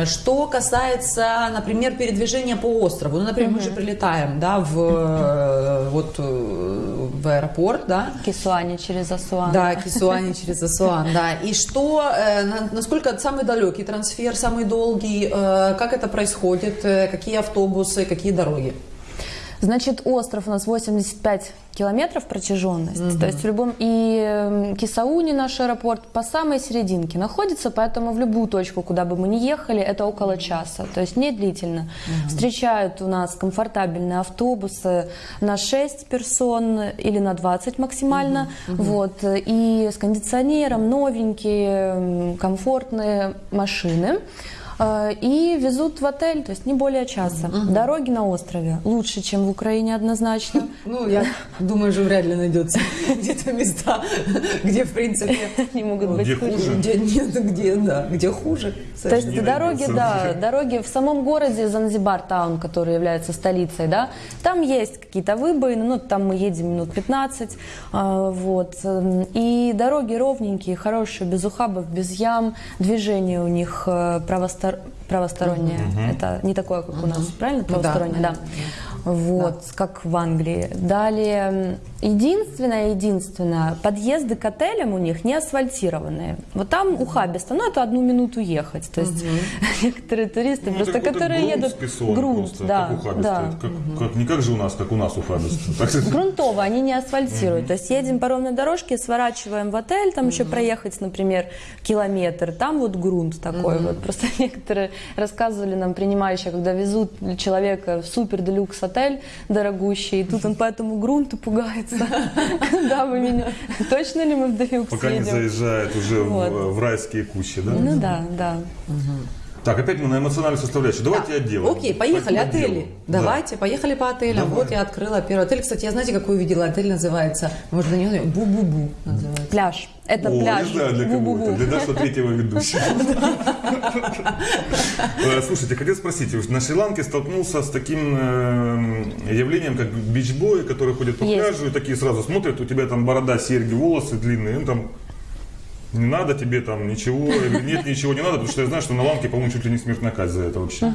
что касается, например, передвижения по острову, ну, например, мы же прилетаем, да, в, э, вот, э, в аэропорт, да, Кисуани через Асуан. да, Кисуани через Асуан, да. И что, э, на- насколько самый далекий трансфер, самый долгий, э, как это происходит, э, какие автобусы, какие дороги? Значит, остров у нас 85 километров протяженность. То есть в любом... И э, Кисауни, наш аэропорт, по самой серединке находится, поэтому в любую точку, куда бы мы ни ехали, это около часа. То есть не длительно. Встречают у нас комфортабельные автобусы на 6 персон или на 20 максимально. Вот. И с кондиционером, новенькие, комфортные машины. Э, И везут в отель, то есть не более часа. Дороги на острове лучше, чем в Украине однозначно. Ну, я думаю, что вряд ли найдется где-то места, где, в принципе, Не могут быть Где хуже. где нет, где, да, где хуже. То есть дороги, да, дороги в самом городе Занзибар Таун, который является столицей, да, там есть какие-то выбоины, ну, там мы едем минут 15, а, вот, эм, и дороги ровненькие, хорошие, без ухабов, без ям, движение у них э, правостор- правостороннее, это не такое, как у нас, правильно, Ну да, да. Вот, как в Англии. Далее, Единственное, единственное, подъезды к отелям у них не асфальтированные. Вот там ухабисто, ну это одну минуту ехать. То есть некоторые туристы, Ну, просто которые грунт едут... спесовый грунт, просто, да, как да. Как, как- не как же у нас, как у нас ухабистый. Так- Грунтово, они не асфальтируют. То есть едем по ровной дорожке, сворачиваем в отель, там еще проехать, например, километр, там вот грунт такой вот. Просто некоторые рассказывали нам, принимающие, когда везут человека в супер делюкс отель дорогущий, и тут он по этому грунту пугается. Да, вы меня... Точно ли мы в делюкс Пока не заезжает уже в райские кущи, да? Ну да, да. Так, опять мы на эмоциональную составляющую. Давайте отделаем. Окей, поехали, Пойдем отели. отделу. Да. Давайте, поехали по отелям. Давай. Вот я открыла первый отель. Кстати, я знаете, какой увидела? Отель называется, может, на него Бу-Бу-Бу называется. Пляж. Это О, пляж. не знаю для кого Бу-бу-бу. это, для нашего третьего ведущего. Э, Слушайте, хотел спросить, на Шри-Ланке столкнулся с таким э, явлением, как бичбои, которые ходят по пляжу и такие сразу смотрят, у тебя там борода, серьги, волосы длинные, ну там не надо тебе там ничего, нет, ничего не надо, потому что я знаю, что на Ланке, по-моему, чуть ли не смертная казнь за это вообще.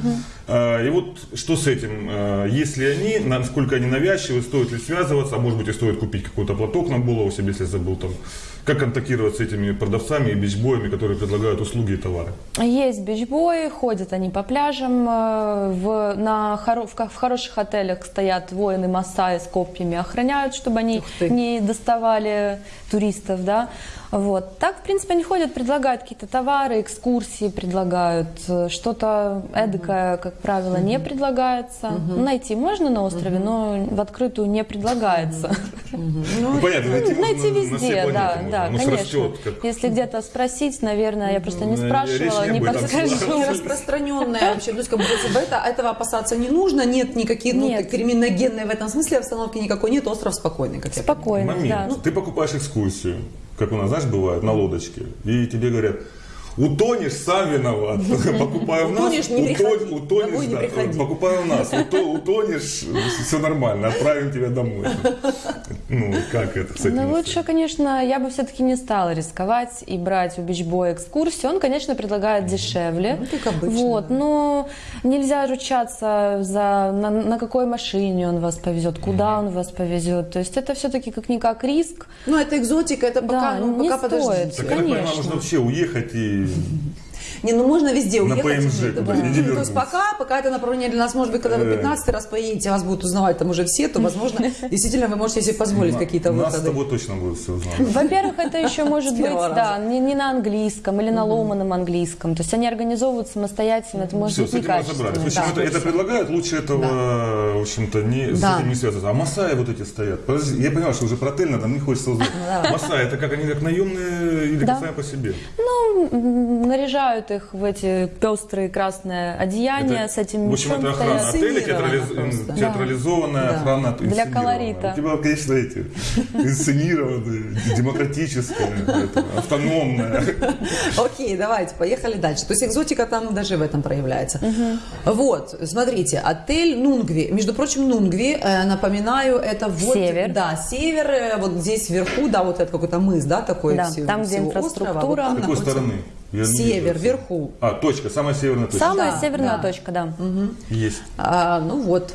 А, И вот что с этим? А, Если они, насколько они навязчивы, стоит ли связываться, а может быть и стоит купить какой-то платок на голову себе, если забыл там. Как контактировать с этими продавцами и бичбоями, которые предлагают услуги и товары? Есть бичбои, ходят они по пляжам. э, В, на, хоро- в, в хороших отелях стоят воины Масаи с копьями, охраняют, чтобы они не доставали туристов, да. Вот. Так, в принципе, они ходят, предлагают какие-то товары, экскурсии предлагают. Э, Что-то эдакое, как правило, не предлагается. Найти можно на острове, но в открытую не предлагается. Ну, понятно, найти, везде, да, да, конечно. Если где-то спросить, наверное, я просто не Ну, спрашивала, не подскажу. Не распространенная вообще. То есть, как бы, это, этого опасаться не нужно, нет никаких, ну, криминогенной в этом смысле обстановки никакой нет, остров спокойный, как я Момент. да. Ты покупаешь экскурсию, как у нас, знаешь, бывает, на лодочке, и тебе говорят, утонешь, сам виноват. Покупай у нас, Утонешь, не приходи. утон- утонешь, не да, приходи. покупай у нас, уто- утонешь, все нормально, отправим тебя домой. Ну, как это этим? Ну, лучше, конечно, я бы все-таки не стала рисковать и брать у бичбоя экскурсию. Он, конечно, предлагает дешевле. Ну, как обычно, Вот, но нельзя ручаться за на, на какой машине он вас повезет, куда он вас повезет. То есть это все-таки как-никак риск. Ну, это экзотика, это пока, Да, ну, не пока стоит. подождите. Так, я так понимаю, конечно. можно вообще уехать и... フフフ。Не, ну можно везде На уехать. ПМЖ нет, куда-нибудь да. Ну, То есть пока, пока это направление для нас, может быть, когда вы Э. 15 раз поедете, вас будут узнавать там уже все, то, возможно, действительно вы можете себе позволить какие-то Нас с выходы. тобой точно будут все узнать. Во-первых, это еще может быть, да, не, не на английском или на ломаном английском. То есть они организовывают самостоятельно, это может быть общем, Да. это, предлагают, лучше этого, в общем-то, не, с этим не связываться. А Масаи вот эти стоят. Подожди, я понимаю, что уже про отель надо, мне хочется узнать. Масаи, это как они как наемные или как сами по себе? Ну, наряжают их в эти пестрые красное одеяние Это, с этим в общем, мечом это охрана отеля, театрализ- театрализованная Да. охрана Для колорита. У тебя, конечно, эти инсценированные, демократическая, это, автономная. Окей, давайте, поехали дальше. То есть экзотика там даже в этом проявляется. Вот, смотрите, отель Нунгви. Между прочим, Нунгви, э, напоминаю, это вот... Север. Да, север, э, вот здесь вверху, да, вот это какой-то мыс, да, такой Да, всего- там, где инфраструктура. острова, вот там С какой находится стороны? Я Север, вижу. вверху. А, точка, самая северная точка. Самая Да, северная да. точка, да. Есть. А, ну вот,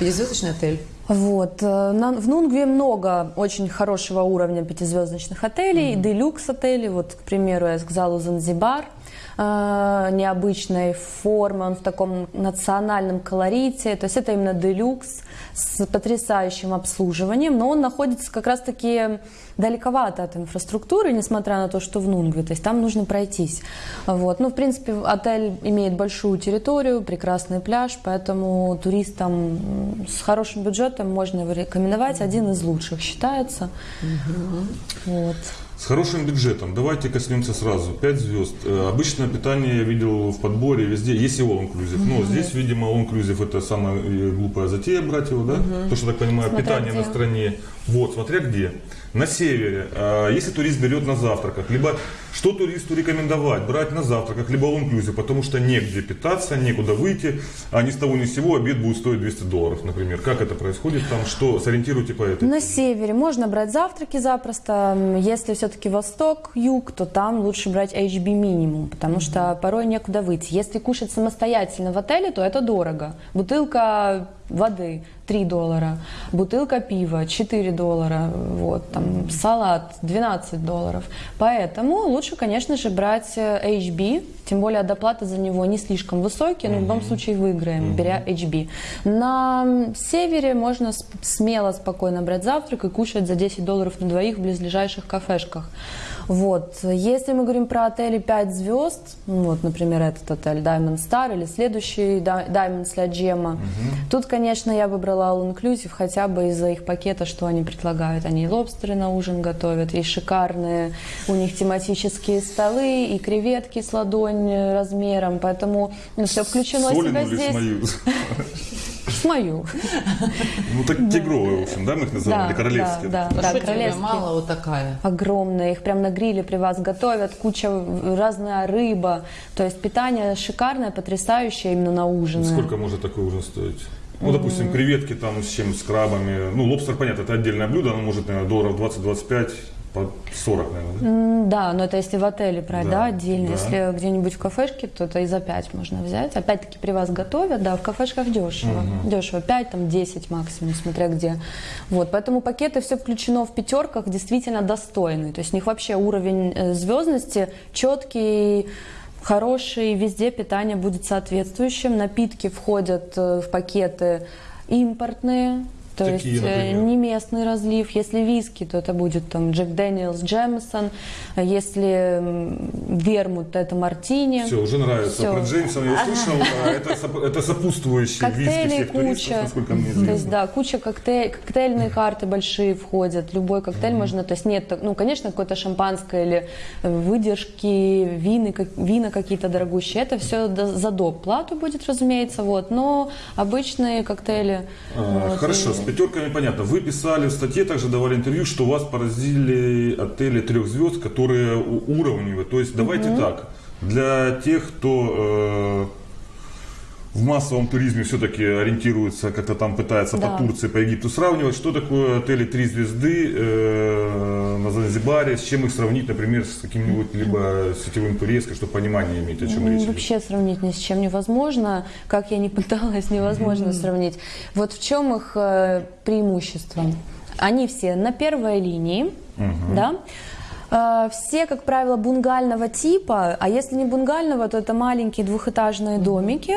пятизвездочный отель. Вот. э, на- в Нунгве много очень хорошего уровня пятизвездочных отелей, делюкс отелей. Вот, к примеру, я сказала Занзибар э, необычной формы, он в таком национальном колорите. То есть это именно делюкс с потрясающим обслуживанием, но он находится как раз-таки далековато от инфраструктуры, несмотря на то, что в Нунгве. То есть там нужно пройтись. Вот. Ну, в принципе, отель имеет большую территорию, прекрасный пляж, поэтому туристам с хорошим бюджетом можно его рекомендовать. Один из лучших считается. Вот. С хорошим бюджетом. Давайте коснемся сразу. 5 звезд. Э, Обычное питание я видел в подборе везде. Есть и all inclusive. Но здесь, видимо, all inclusive это самая э, глупая затея брать его, да? То, что, так понимаю, Смотря питание где. на стране. Вот, смотря где. На севере. А Если турист берет на завтраках, либо что туристу рекомендовать? Брать на завтраках, либо all inclusive, потому что негде питаться, некуда выйти, а ни с того ни с сего обед будет стоить 200 долларов, например. Как это происходит там? Что? Сориентируйте по этой На севере можно брать завтраки запросто. Если все-таки восток, юг, то там лучше брать HB минимум, потому что порой некуда выйти. Если кушать самостоятельно в отеле, то это дорого. Бутылка воды 3 доллара, бутылка пива 4 доллара, вот, там, салат 12 долларов. Поэтому лучше, конечно же, брать э, HB, тем более доплаты за него не слишком высокие, но в любом случае выиграем, беря HB. На севере можно смело, спокойно брать завтрак и кушать за 10 долларов на двоих в близлежащих кафешках. Вот. Если мы говорим про отели 5 звезд, ну, вот, например, этот отель Diamond Star или следующий Di- Diamond для Джема, тут, конечно, я бы брала All Inclusive хотя бы из-за их пакета, что они предлагают. Они и лобстеры на ужин готовят, и шикарные у них тематические столы, и креветки с ладонь размером, поэтому все включено себя Солину или здесь. мою. Ну, так тигровые, в общем, да, мы их называем, или королевские? Да, А да, что тебе королевские. мало вот такая? огромные, их прям на гриле при вас готовят, куча разная рыба, то есть питание шикарное, потрясающее именно на ужин. Сколько может такой ужин стоить? Ну, допустим, креветки там с чем, с крабами. Ну, лобстер, понятно, это отдельное блюдо, оно может, наверное, долларов 20-25, по 40, наверное, да? Но это если в отеле брать, да, Да, отдельно. да. Если где-нибудь в кафешке, то это и за 5 можно взять. Опять-таки при вас готовят, да, в кафешках дешево. Дешево, 5, там 10 максимум, смотря где. Вот, поэтому пакеты все включено в пятерках, действительно достойные. То есть у них вообще уровень э, звездности четкий, хороший, везде питание будет соответствующим. Напитки входят э, в пакеты импортные, то Какие, есть э, например? не местный разлив. Если виски, то это будет там Jack Daniel's, Jameson. Если вермут, то это мартини. Все, уже нравится. Всё. Про Джеймсона я услышал, а это, соп- это сопутствующие виски Коктейлей всех туристов, куча. насколько мне То есть, да, куча коктейль, коктейльные карты большие входят. Любой коктейль можно, то есть нет, ну, конечно, какое-то шампанское или э, выдержки, вины, как- вина какие-то дорогущие. Это все за доп. плату будет, разумеется, вот. Но обычные коктейли. А, вот, Хорошо, и- пятерками понятно. Вы писали в статье, также давали интервью, что вас поразили отели трех звезд, которые уровневые. То есть давайте так, для тех, кто э, в массовом туризме все-таки ориентируется, как-то там пытается Да. по Турции, по Египту сравнивать, что такое отели три звезды э, на Занзибаре, с чем их сравнить, например, с каким-нибудь либо сетевым турецкой, чтобы понимание иметь, о чем М, речь идет. Вообще сравнить ни с чем невозможно. Как я не пыталась, невозможно сравнить. Вот в чем их э, преимущество? Они все на первой линии, да? Э, Все, как правило, бунгального типа, а если не бунгального, то это маленькие двухэтажные домики,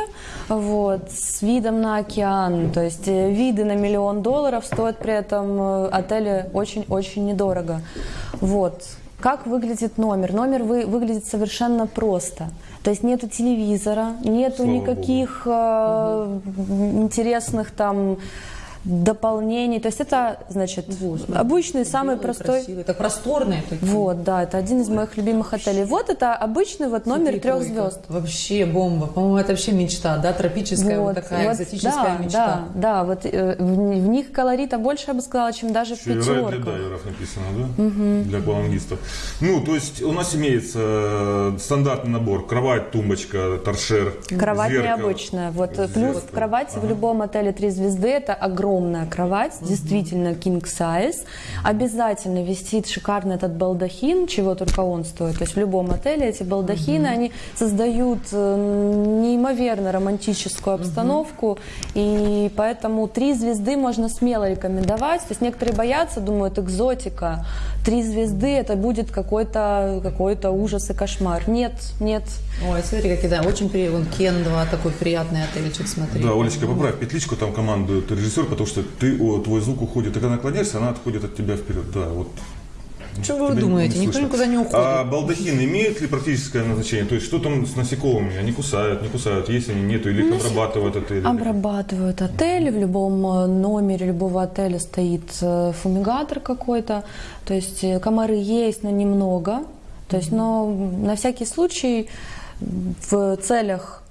вот, с видом на океан, то есть э, виды на миллион долларов стоят при этом э, отели очень-очень недорого. Вот. Как выглядит номер? Номер вы, выглядит совершенно просто. То есть нету телевизора, нету Слава никаких э, интересных там дополнений. То есть это, значит, обычный, самый Белые, простой... красивые, Так просторные такие. Вот, да, это один из моих любимых отелей. Вот это обычный вот номер Смотри, трех звезд. Вообще бомба. По-моему, это вообще мечта, да? Тропическая вот, такая вот, экзотическая да, мечта. Да, да, вот э, в, в них колорита больше, я бы сказала, чем даже в Еще и рай для пятерках. дайверов написано, да? Для аквалангистов. Ну, то есть у нас имеется э, стандартный набор. Кровать, тумбочка, торшер, Кровать зеркало. необычная. Вот э, плюс Зеркало. в кровати в любом отеле три звезды это огромная кровать, действительно king size. Обязательно висит шикарный этот балдахин, чего только он стоит. То есть в любом отеле эти балдахины, они создают э, неимоверно романтическую обстановку, и поэтому три звезды можно смело рекомендовать. То есть некоторые боятся, думают, экзотика. Три звезды это будет какой-то какой-то ужас и кошмар. Нет, нет. Ой, смотри, какие, да, очень при... Вон Кен 2, такой приятный отельчик, смотри. Да, Олечка, поправь петличку, там командует режиссер, потому что ты, о, твой звук уходит, ты когда наклоняешься, она отходит от тебя вперед. Да, вот. Что вы Тебя думаете? Никто никуда не уходит. А балдахин имеет ли практическое назначение? То есть что там с насекомыми? Они кусают, не кусают, есть они, нету, или их обрабатывают отели? Обрабатывают отели. В любом э, номере любого отеля стоит э, фумигатор какой-то. То есть э, комары есть, но немного. То есть, но на всякий случай в целях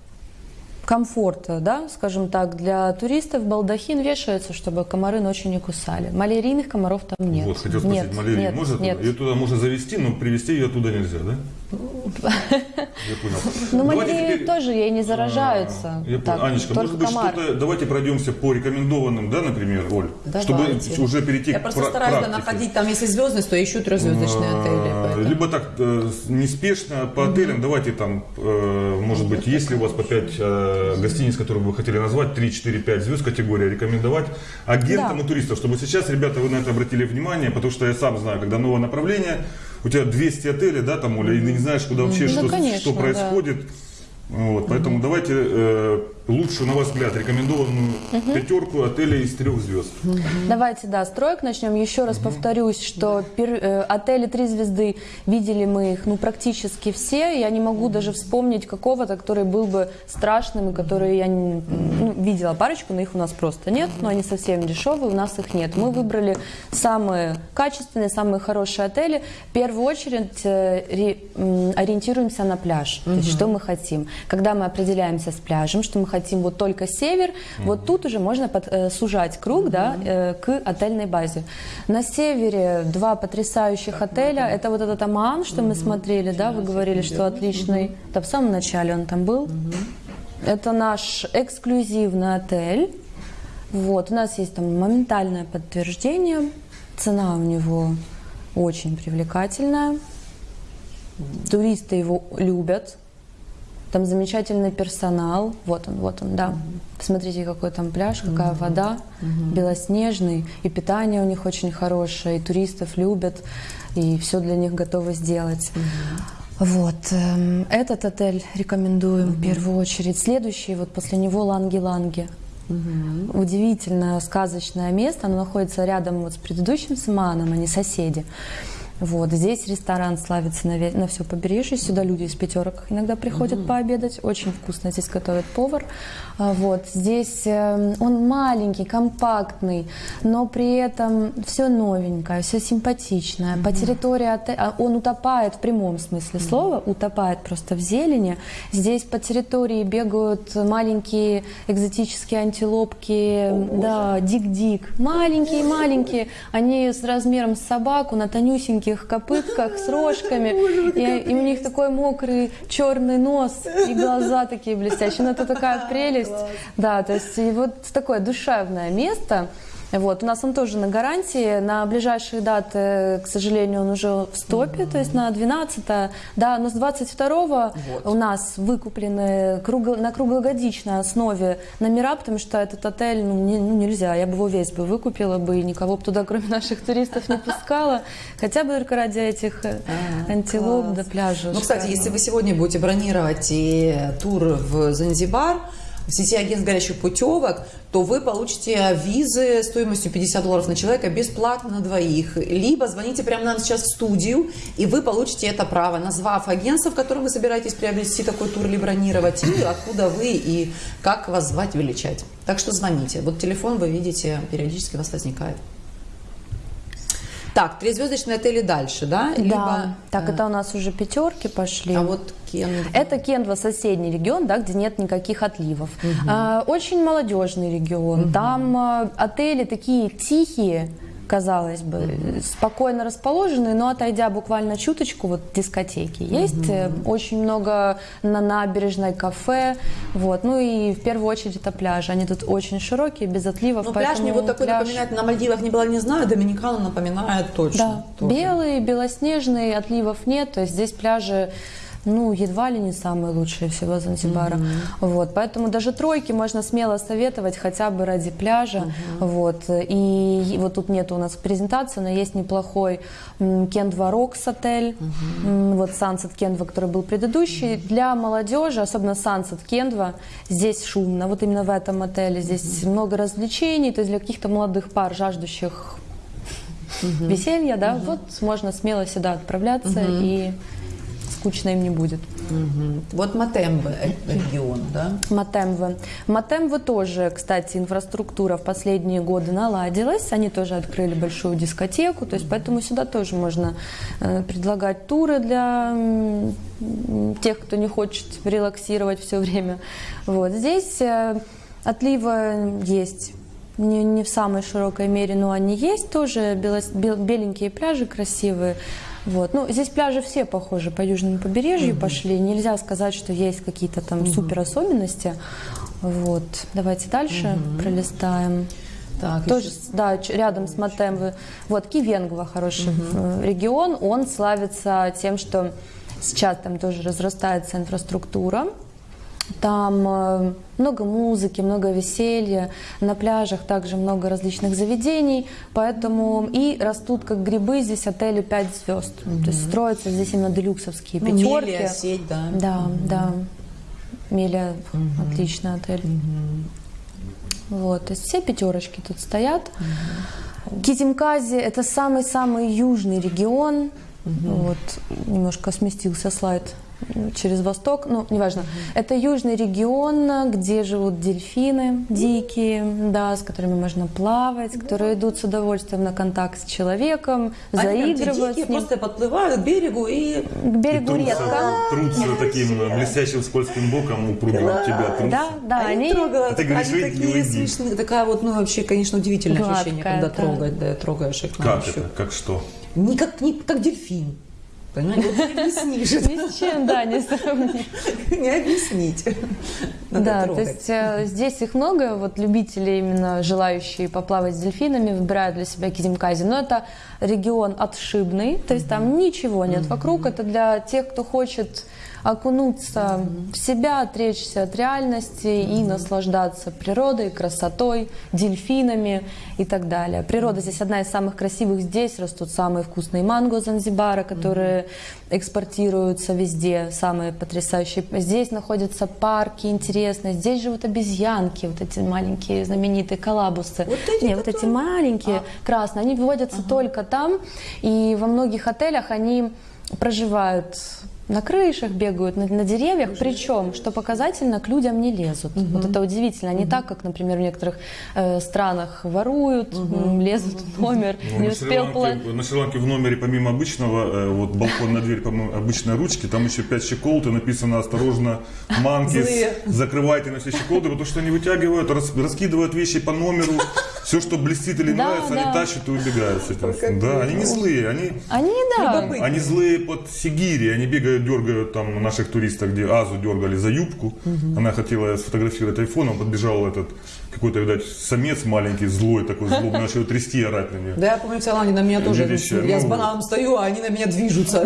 комфорта, да, скажем так, для туристов балдахин вешается, чтобы комары ночью не кусали. Малярийных комаров там нет. Вот, хотел спросить, нет, малярия нет, может? нет. Ее туда можно завести, но привезти ее оттуда нельзя, да? Я понял. Ну, Давайте мальдивы теперь- тоже ей не заражаются. Я Так, понял. Анечка, может быть, что-то... Давайте пройдемся по рекомендованным, да, например, Оль? Давайте. Чтобы уже перейти Я к просто пра- стараюсь практике. находить, там если звездность, то ищу трехзвездочные отели. А, поэтому. Либо так э, неспешно по отелям. Давайте там, э, может быть, если у вас по 5 гостиниц, которые вы хотели назвать, 3, 4, 5 звезд категория, рекомендовать агентам Да. и туристам, чтобы сейчас, ребята, вы на это обратили внимание, потому что я сам знаю, когда новое направление, у тебя 200 отелей, да, там, Оля, и ты не знаешь, куда вообще, Ну, что, конечно, что да. происходит. Вот, поэтому давайте э, лучшую, на ваш взгляд, рекомендованную пятерку отелей из трех звезд. Давайте, да, строек начнем. Еще раз повторюсь, что пер- э, отели три звезды видели мы их, ну, практически все. Я не могу даже вспомнить какого-то, который был бы страшным, и который я не- ну, видела парочку, но их у нас просто нет, но они совсем дешевые, у нас их нет. Мы выбрали самые качественные, самые хорошие отели. В первую очередь э, ре- м, ориентируемся на пляж, то есть что мы хотим. Когда мы определяемся с пляжем, что мы хотим вот только север, вот тут уже можно под- э, сужать круг, да, э, к отельной базе. На севере два потрясающих отеля. Это вот этот Аман, что мы смотрели, да, вы говорили, что отличный. Да, в самом начале он там был. Это наш эксклюзивный отель. Вот, у нас есть там моментальное подтверждение. Цена у него очень привлекательная. Туристы его любят. Там замечательный персонал. Вот он, вот он, да. Посмотрите, какой там пляж, какая вода, белоснежный. И питание у них очень хорошее, и туристов любят, и все для них готовы сделать. Вот, эм, этот отель рекомендуем в первую очередь. Следующий, вот после него Ланги-Ланги. Удивительное, сказочное место. Оно находится рядом вот с предыдущим Саманом, они соседи. Вот, здесь ресторан славится на, на все побережье. Сюда люди из пятерок иногда приходят пообедать. Очень вкусно здесь готовит повар. А, Вот, здесь э, он маленький, компактный, но при этом все новенькое, все симпатичное. По территории отеля он утопает в прямом смысле слова, утопает просто в зелени. Здесь по территории бегают маленькие экзотические антилопки, да, дик-дик, маленькие-маленькие. Они с размером с собаку на тонюсеньких копытках с рожками, и, и у них такой мокрый черный нос и глаза такие блестящие. Ну это такая прелесть, да, то есть и вот такое душевное место. Вот. У нас он тоже на гарантии. На ближайшие даты, к сожалению, он уже в стопе, то есть на 12 Да, но с 22 у нас выкуплены кругло- на круглогодичной основе номера, потому что этот отель ну, не- ну, нельзя. Я бы его весь бы выкупила бы и никого бы туда, кроме наших туристов, не пускала. Хотя бы только ради этих э, антилоп до пляжа. Ну, кстати, если вы сегодня будете бронировать и тур в Занзибар, в сети агентств горячих путевок, то вы получите визы стоимостью 50 долларов на человека бесплатно на двоих. Либо звоните прямо нам сейчас в студию, и вы получите это право, назвав агентство, в котором вы собираетесь приобрести такой тур или бронировать, и откуда вы, и как вас звать, величать. Так что звоните. Вот телефон вы видите, периодически у вас возникает. Так, трезвездочные отели дальше, да? Да, Либо, так э, это у нас уже пятерки пошли. А вот Кен... Это Кендва, соседний регион, да, где нет никаких отливов. А, очень молодежный регион. Там а, отели такие тихие, казалось бы, спокойно расположенные, но отойдя буквально чуточку, вот дискотеки есть, э, очень много на набережной кафе, вот, ну и в первую очередь это пляжи, они тут очень широкие, без отливов, Ну, пляж мне вот такой пляж- напоминает, на Мальдивах не была, не знаю, Доминикану напоминает точно. Да, тоже. белый, белоснежный, отливов нет, то есть здесь пляжи ну, едва ли не самые лучшие всего Занзибара. Вот, поэтому даже тройки можно смело советовать хотя бы ради пляжа. Вот, и вот тут нет у нас презентации, но есть неплохой Кендва Рокс отель. Вот Sunset Кендва, который был предыдущий. Для молодежи, особенно Sunset Кендва, здесь шумно. Вот именно в этом отеле. Здесь много развлечений, то есть для каких-то молодых пар, жаждущих веселья, да, вот можно смело сюда отправляться и скучно им не будет. Мгм. Вот Матембе э, регион, да? Матемвы. Матемвы тоже, кстати, инфраструктура в последние годы наладилась. Они тоже открыли большую дискотеку, то есть поэтому сюда тоже можно э, предлагать туры для тех, кто не хочет релаксировать все время. Вот здесь э, отливы есть. Не, не в самой широкой мере, но они есть тоже. белос- бел- беленькие пляжи красивые. Вот. Ну, здесь пляжи все похожи по южному побережью пошли. Нельзя сказать, что есть какие-то там супер особенности. Вот. Давайте дальше пролистаем. Так, Тоже, еще- да, рядом с Матемвы. Вот, Кивенгва хороший э, регион. Он славится тем, что сейчас там тоже разрастается инфраструктура. Там э, много музыки, много веселья, на пляжах также много различных заведений, поэтому и растут как грибы здесь отели 5 звезд. То есть строятся здесь именно делюксовские Ну, пятерки. Мелия, сеть, да. Да, да. Меля отличный отель. Вот, то есть все пятерочки тут стоят. Кизимкази это самый-самый южный регион. Вот, немножко сместился слайд через восток, ну, неважно. Это южный регион, где живут дельфины дикие, да, с которыми можно плавать, которые идут с удовольствием на контакт с человеком, Они заигрывают ним. просто подплывают к берегу и... К берегу трутся, редко. трутся таким блестящим скользким боком у пруда в тебя трутся. Да, да, они, они трогают, А ты говоришь, они такие смешные. Такая вот, ну, вообще, конечно, удивительное Гладкая, ощущение, когда да. трогать, да, трогаешь их Как это? Как что? Не как, не как дельфин. Понимаете, не объяснишь. ни с чем, да, не сравнить. Не объяснить. Да, то есть э, здесь их много, вот любители именно желающие поплавать с дельфинами выбирают для себя Кизимкази, но это регион отшибный, то есть там ничего нет вокруг, это для тех, кто хочет окунуться в себя, отречься от реальности и наслаждаться природой, красотой, дельфинами и так далее. Природа здесь одна из самых красивых, здесь растут самые вкусные манго Занзибара, которые экспортируются везде, самые потрясающие. Здесь находятся парки интересные, здесь живут обезьянки, вот эти маленькие знаменитые коллабусы. Вот эти, Не, вот эти маленькие, красные, они выводятся только там, и во многих отелях они проживают на крышах бегают, на, на деревьях, причем, что показательно, к людям не лезут. Вот это удивительно. Не так, как, например, в некоторых э, странах воруют, м, лезут в номер, Ну, не на успел Шри-Ланке, на Шри-Ланке в номере помимо обычного, э, вот балконная дверь, помимо обычной ручки, там еще пять щеколд и написано «Осторожно, манки, закрывайте на все щеколды», потому что они вытягивают, рас- раскидывают вещи по номеру, все, что блестит или Да, нравится, да. они тащат и убегают с этим. Да, они не злые, они, Они, да, они злые под Сигири, они бегают, дергают там наших туристов, где Азу дергали за юбку, она хотела сфотографировать айфоном, подбежал этот какой-то, видать, самец маленький, злой такой, злобный, начал трясти и орать на нее. Да, я помню, в Таиланде на меня тоже, я с ну, бананом стою, а они на меня движутся.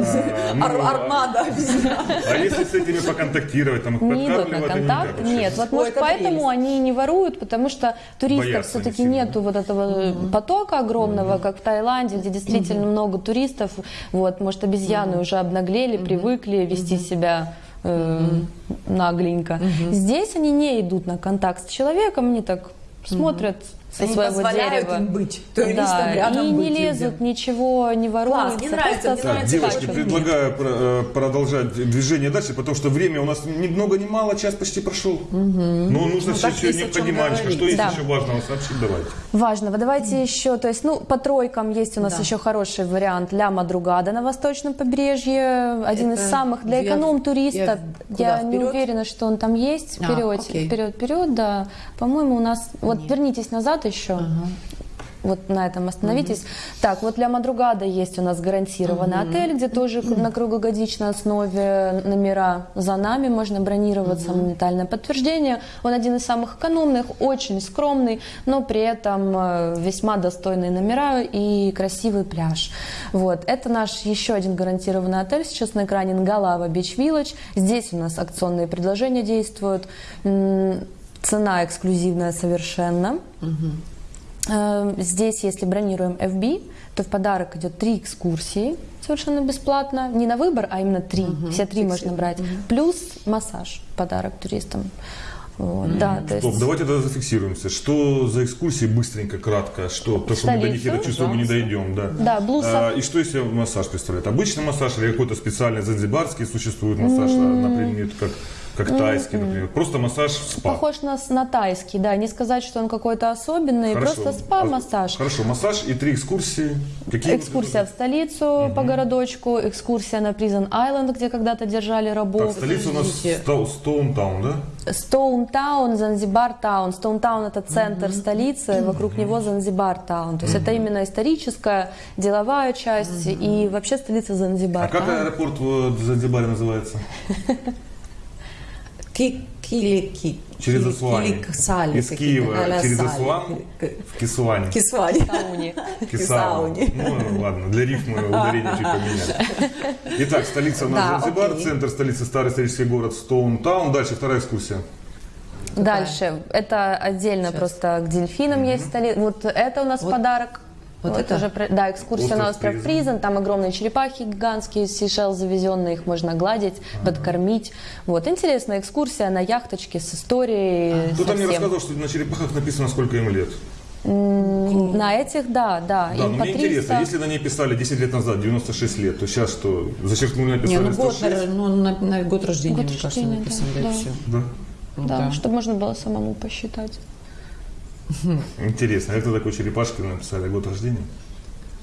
ну, Ар- а- Армада. Обезьян. А если с этими поконтактировать, там их подкармливать, контакт. Нет, вот может это поэтому они не воруют, потому что туристов все-таки нету вот этого потока огромного, как в Таиланде, где действительно много туристов. Вот, может, обезьяны уже обнаглели, привыкли вести себя э, нагленько. Здесь они не идут на контакт с человеком, они так смотрят со Они своего позволяют дерева. им быть, туристам да, рядом и не быть лезут, людям. ничего не воруются. мне нравится, просто мне Так, нравится, девочки, как- предлагаю про- э, продолжать движение дальше, потому что время у нас ни много ни мало, час почти прошел. Но нужно Ну, все так еще есть о чем необходимо, Анечка, что есть Да. еще важного сообщить, давайте. Важного. Давайте еще, то есть, ну, по тройкам есть у нас Да. еще хороший вариант Ля Мадругада на восточном побережье. Один из Это самых для эконом-туриста. я- Я, не уверена, что он там есть. А, Вперед, окей. вперед, вперед, да. По-моему, у нас... Вот вернитесь назад еще. Вот на этом остановитесь. Так, вот для Мадругада есть у нас гарантированный отель, где тоже на круглогодичной основе номера за нами можно бронироваться, моментальное подтверждение. Он один из самых экономных, очень скромный, но при этом э, весьма достойные номера и красивый пляж. Вот. Это наш еще один гарантированный отель. Сейчас на экране Нгалава Beach Village. Здесь у нас акционные предложения действуют. Цена эксклюзивная совершенно. Э, Здесь, если бронируем FB, то в подарок идет три экскурсии совершенно бесплатно. Не на выбор, а именно три. Все три можно брать. Плюс массаж подарок туристам. Вот, Да, то Стоп, есть... давайте тогда зафиксируемся. Что за экскурсии быстренько, кратко? Что? Потому что мы до них, я чувствую, мы не дойдем. Да, Да, блуса. А, и что себя массаж представляет? Обычный массаж или какой-то специальный занзибарский существует массаж, а, например, как, как тайский, например. Просто массаж в спа. Похож на, с- на тайский, да. Не сказать, что он какой-то особенный, Хорошо. просто спа-массаж. Хорошо, массаж и три экскурсии. Какие Экскурсия в столицу по городочку, экскурсия на Призен Айленд, где когда-то держали Так, рабов. столица у нас Стоунтаун, да? Стоунтаун, Занзибар Таун. Стоунтаун это центр столицы, вокруг него Занзибар Таун. То есть это именно историческая, деловая часть и вообще столица Занзибар. А как Таун. аэропорт в Занзибаре называется? Ки- Кили-ки. Через Асуани. Киликсали Из Киева а-ля через. Асуан в Кисуане. Кисвани. Тауни. Кисау. Кисауни. Ну, ладно, для рифмы ударение чуть поменять. Итак, столица у нас Занзибар, центр столицы старый исторический город Стоунтаун. Дальше вторая экскурсия. Дальше. Это отдельно просто к дельфинам есть столица. Вот это у нас Вот- подарок. Вот это? уже да, экскурсия на Остров Призен. Призен. Там огромные черепахи гигантские, Сейшел завезенные, их можно гладить, подкормить. Вот интересная экскурсия на яхточке с историей. Кто-то мне рассказывал, что на черепахах написано, сколько им лет. На этих, да, да. Да, но по мне 300. интересно, если на ней писали 10 лет назад, 96 лет, то сейчас что, зачеркнули, Не, написали ну год, 106? ну, на, на год рождения, Год мне кажется, рождения, да, написано, да, да. все. Да. Да, чтобы можно было самому посчитать. Интересно, а кто такой черепашки написали год рождения?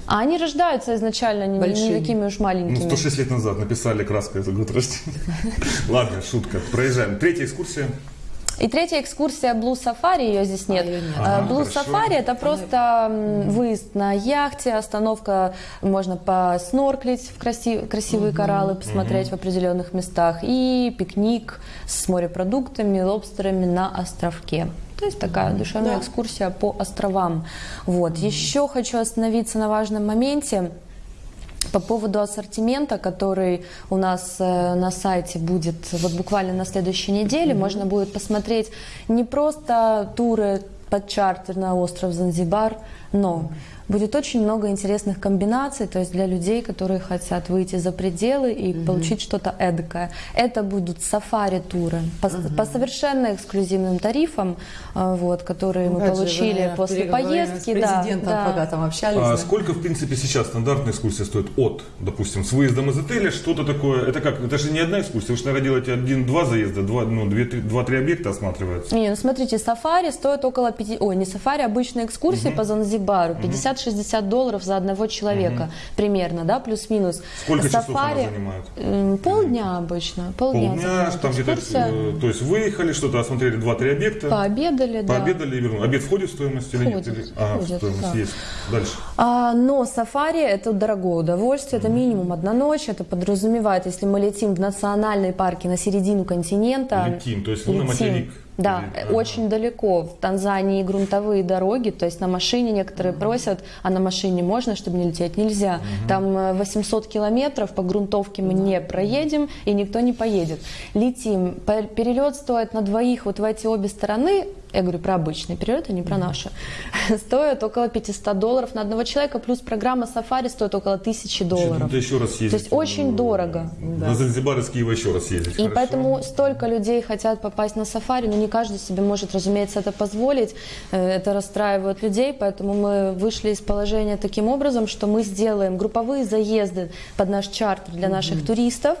А они рождаются изначально не, не такими уж Ну, маленькими. 106 лет назад написали краской за год рождения. Ладно, шутка. Проезжаем. Третья экскурсия. И третья экскурсия Blue Safari, ее здесь нет. Э, Ага, Blue хорошо. Safari это просто выезд на яхте, остановка, можно поснорклить в краси- красивые кораллы, посмотреть в определенных местах и пикник с морепродуктами, лобстерами на островке. То есть такая душевная Да. экскурсия по островам. Вот. Еще хочу остановиться на важном моменте. По поводу ассортимента, который у нас э, на сайте будет вот буквально на следующей неделе, можно будет посмотреть не просто туры под чартер на остров Занзибар, но будет очень много интересных комбинаций, то есть для людей, которые хотят выйти за пределы и получить что-то эдакое. Это будут сафари-туры по, по совершенно эксклюзивным тарифам, э, вот, которые мы же, вы, получили наверное, после поездки. С да, президентом, да. пока там общались. А да. сколько, в принципе, сейчас стандартная экскурсия стоит от, допустим, с выездом из отеля, что-то такое? Это как? Это же не одна экскурсия. Вы же, наверное, делаете один-два заезда, два, ну, два-три объекта осматриваются. Не, ну смотрите, сафари стоит около 5... Ой, не сафари, обычные экскурсии по Занзибару. 50-60 долларов за одного человека примерно, да, плюс-минус. Сколько часов она занимает? Полдня обычно. Полдня, Полдня, там где-то, э, то есть выехали, что-то осмотрели, два-три объекта, Пообедали, да. пообедали и вернулись. Обед входит в стоимость или нет? Или- А, входит, стоимость да. есть. Дальше. А, но сафари это дорогое удовольствие, это минимум одна ночь, это подразумевает, если мы летим в национальные парки на середину континента. Летим, то есть на летим. материк. Да, Или- э, очень далеко. В Танзании грунтовые дороги, то есть на машине некоторые просят, а на машине можно, чтобы не лететь? Нельзя. Там э, 800 километров по грунтовке мы не проедем, и никто не поедет. Летим. Пе- Перелет стоит на двоих вот в эти обе стороны, я говорю про обычный перелет, а не про наши, стоит около 500 долларов на одного человека, плюс программа сафари стоит около 1000 долларов. Надо еще раз ездить. То есть очень дорого. На Занзибар из Киева еще раз ездить. И хорошо? поэтому столько людей хотят попасть на сафари, но не каждый себе может, разумеется, это позволить. Э, Это расстраивает людей, поэтому мы вышли из положения таким образом, что мы сделаем групповые заезды под наш чартер для наших туристов.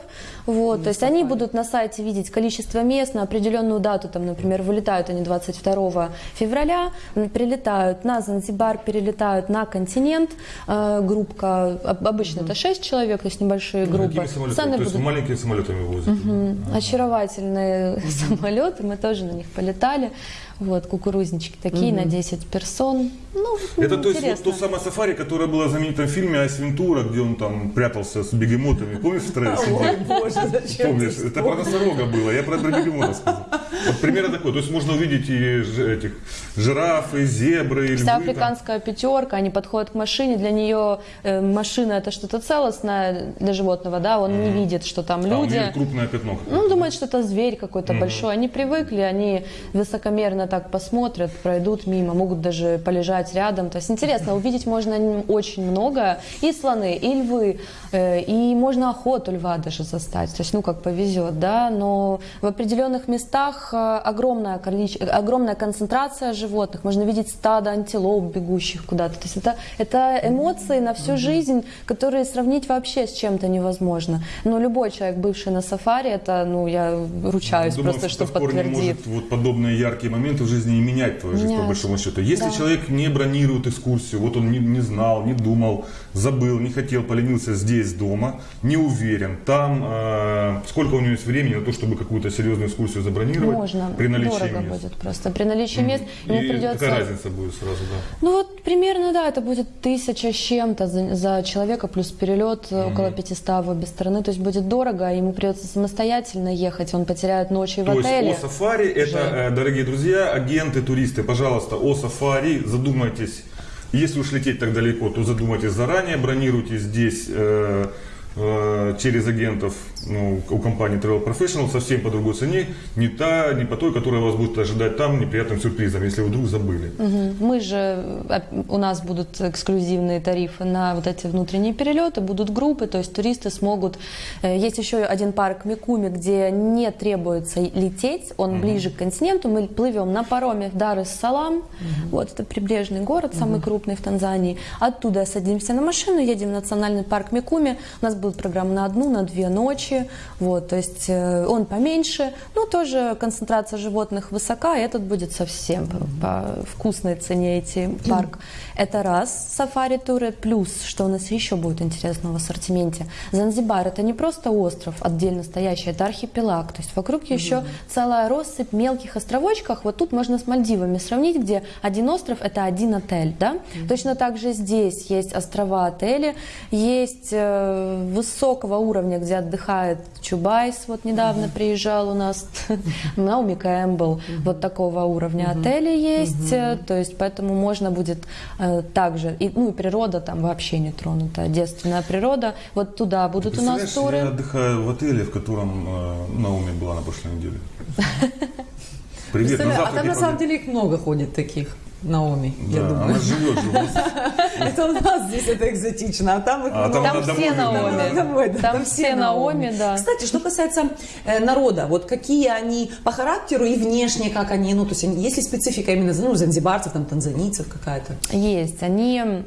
Вот, то есть они будут на сайте видеть количество мест на определенную дату, там, например, вылетают они 22 февраля, прилетают на Занзибар, перелетают на континент, Э, группка, об- обычно это 6 человек, то есть небольшие Ну, группы. Самолетами? Сами То есть будут- маленькими самолетами возят? очаровательные самолеты, мы тоже на них полетали. Вот, кукурузнички такие на 10 персон. Ну, Это ну, то есть вот то самое сафари, которое было в знаменитом фильме Айс Вентура, где он там прятался с бегемотами. Помнишь, в трое сидел? Боже, зачем Помнишь, это про носорога было, я про, про бегемота сказал. Вот примерно такой. То есть можно увидеть и этих жирафы, зебры, и львы. Вся там. африканская пятерка, они подходят к машине, для нее э, машина это что-то целостное для животного, да, он не видит, что там А, люди. нее крупное пятно. Ну, думает, что это зверь какой-то большой. Они привыкли, они высокомерно так посмотрят, пройдут мимо, могут даже полежать рядом. То есть интересно, увидеть можно очень много. И слоны, и львы, э, и можно охоту льва даже застать. То есть, ну, как повезет, да. Но в определенных местах э, огромное количество, огромная концентрация животных. Можно видеть стадо антилоп, бегущих куда-то. То есть это, это эмоции на всю жизнь, которые сравнить вообще с чем-то невозможно. Но любой человек, бывший на сафари, это, ну, я ручаюсь Думаю, просто, что корне подтвердит. может вот подобные яркие моменты в жизни и менять твою жизнь, по Менять. большому счету. Если Да. человек не бронирует экскурсию, вот он не, не знал, не думал, забыл, не хотел, поленился здесь дома, не уверен, там э, сколько у него есть времени на то, чтобы какую-то серьезную экскурсию забронировать Можно. при наличии Дорого мест? будет просто. При наличии мест ему И придется... какая разница будет сразу, да? Ну вот примерно, да, это будет тысяча с чем-то за, за человека, плюс перелет э, около 500 в обе стороны. То есть будет дорого, а ему придется самостоятельно ехать, он потеряет ночи в То отеле. есть о сафари, это, э, дорогие друзья, агенты, туристы, пожалуйста, о сафари задумайтесь. Если уж лететь так далеко, то задумайтесь заранее, бронируйте здесь э, э, через агентов ну, у компании Travel Professional совсем по другой цене, не та, не по той, которая вас будет ожидать там неприятным сюрпризом, если вы вдруг забыли. Мгм. Мы же, э, у нас будут эксклюзивные тарифы на вот эти внутренние перелеты, будут группы, то есть туристы смогут... э, Есть еще один парк Микуми, где не требуется лететь, он ближе к континенту, мы плывем на пароме в Дар-эс-Салам, вот это прибрежный город, самый крупный в Танзании. Оттуда садимся на машину, едем в национальный парк Микуми, у нас будет программа на одну, на две ночи, вот, то есть э, он поменьше, но тоже концентрация животных высока, и этот будет совсем по, по вкусной цене идти парк. Это раз, сафари-туры, плюс, что у нас еще будет интересного в ассортименте. Занзибар это не просто остров отдельно стоящий, это архипелаг, то есть вокруг еще целая россыпь мелких островочков, вот тут можно с Мальдивами сравнить, где один остров это один отель, да? Точно так же здесь есть острова отели, есть э, высокого уровня, где отдыхает Чубайс, вот недавно приезжал у нас, Наоми Кэмпбелл, вот такого уровня отели есть, э, то есть поэтому можно будет э, также, и, ну и природа там вообще не тронута, девственная природа, вот туда будут у нас туры. я отдыхаю в отеле, в котором э, Наоми была на прошлой неделе. Привет, на а там на самом деле их много ходит таких. Наоми, я Да, думаю. она живет же у нас. Это у нас здесь это экзотично, а там их А там Там все. Наоми. Домой, да, Там все Наоми, да. Кстати, что касается э, народа, вот какие они по характеру и внешне, как они, ну, то есть они- есть ли специфика именно ну, занзибарцев, там, танзанийцев какая-то? Есть. Они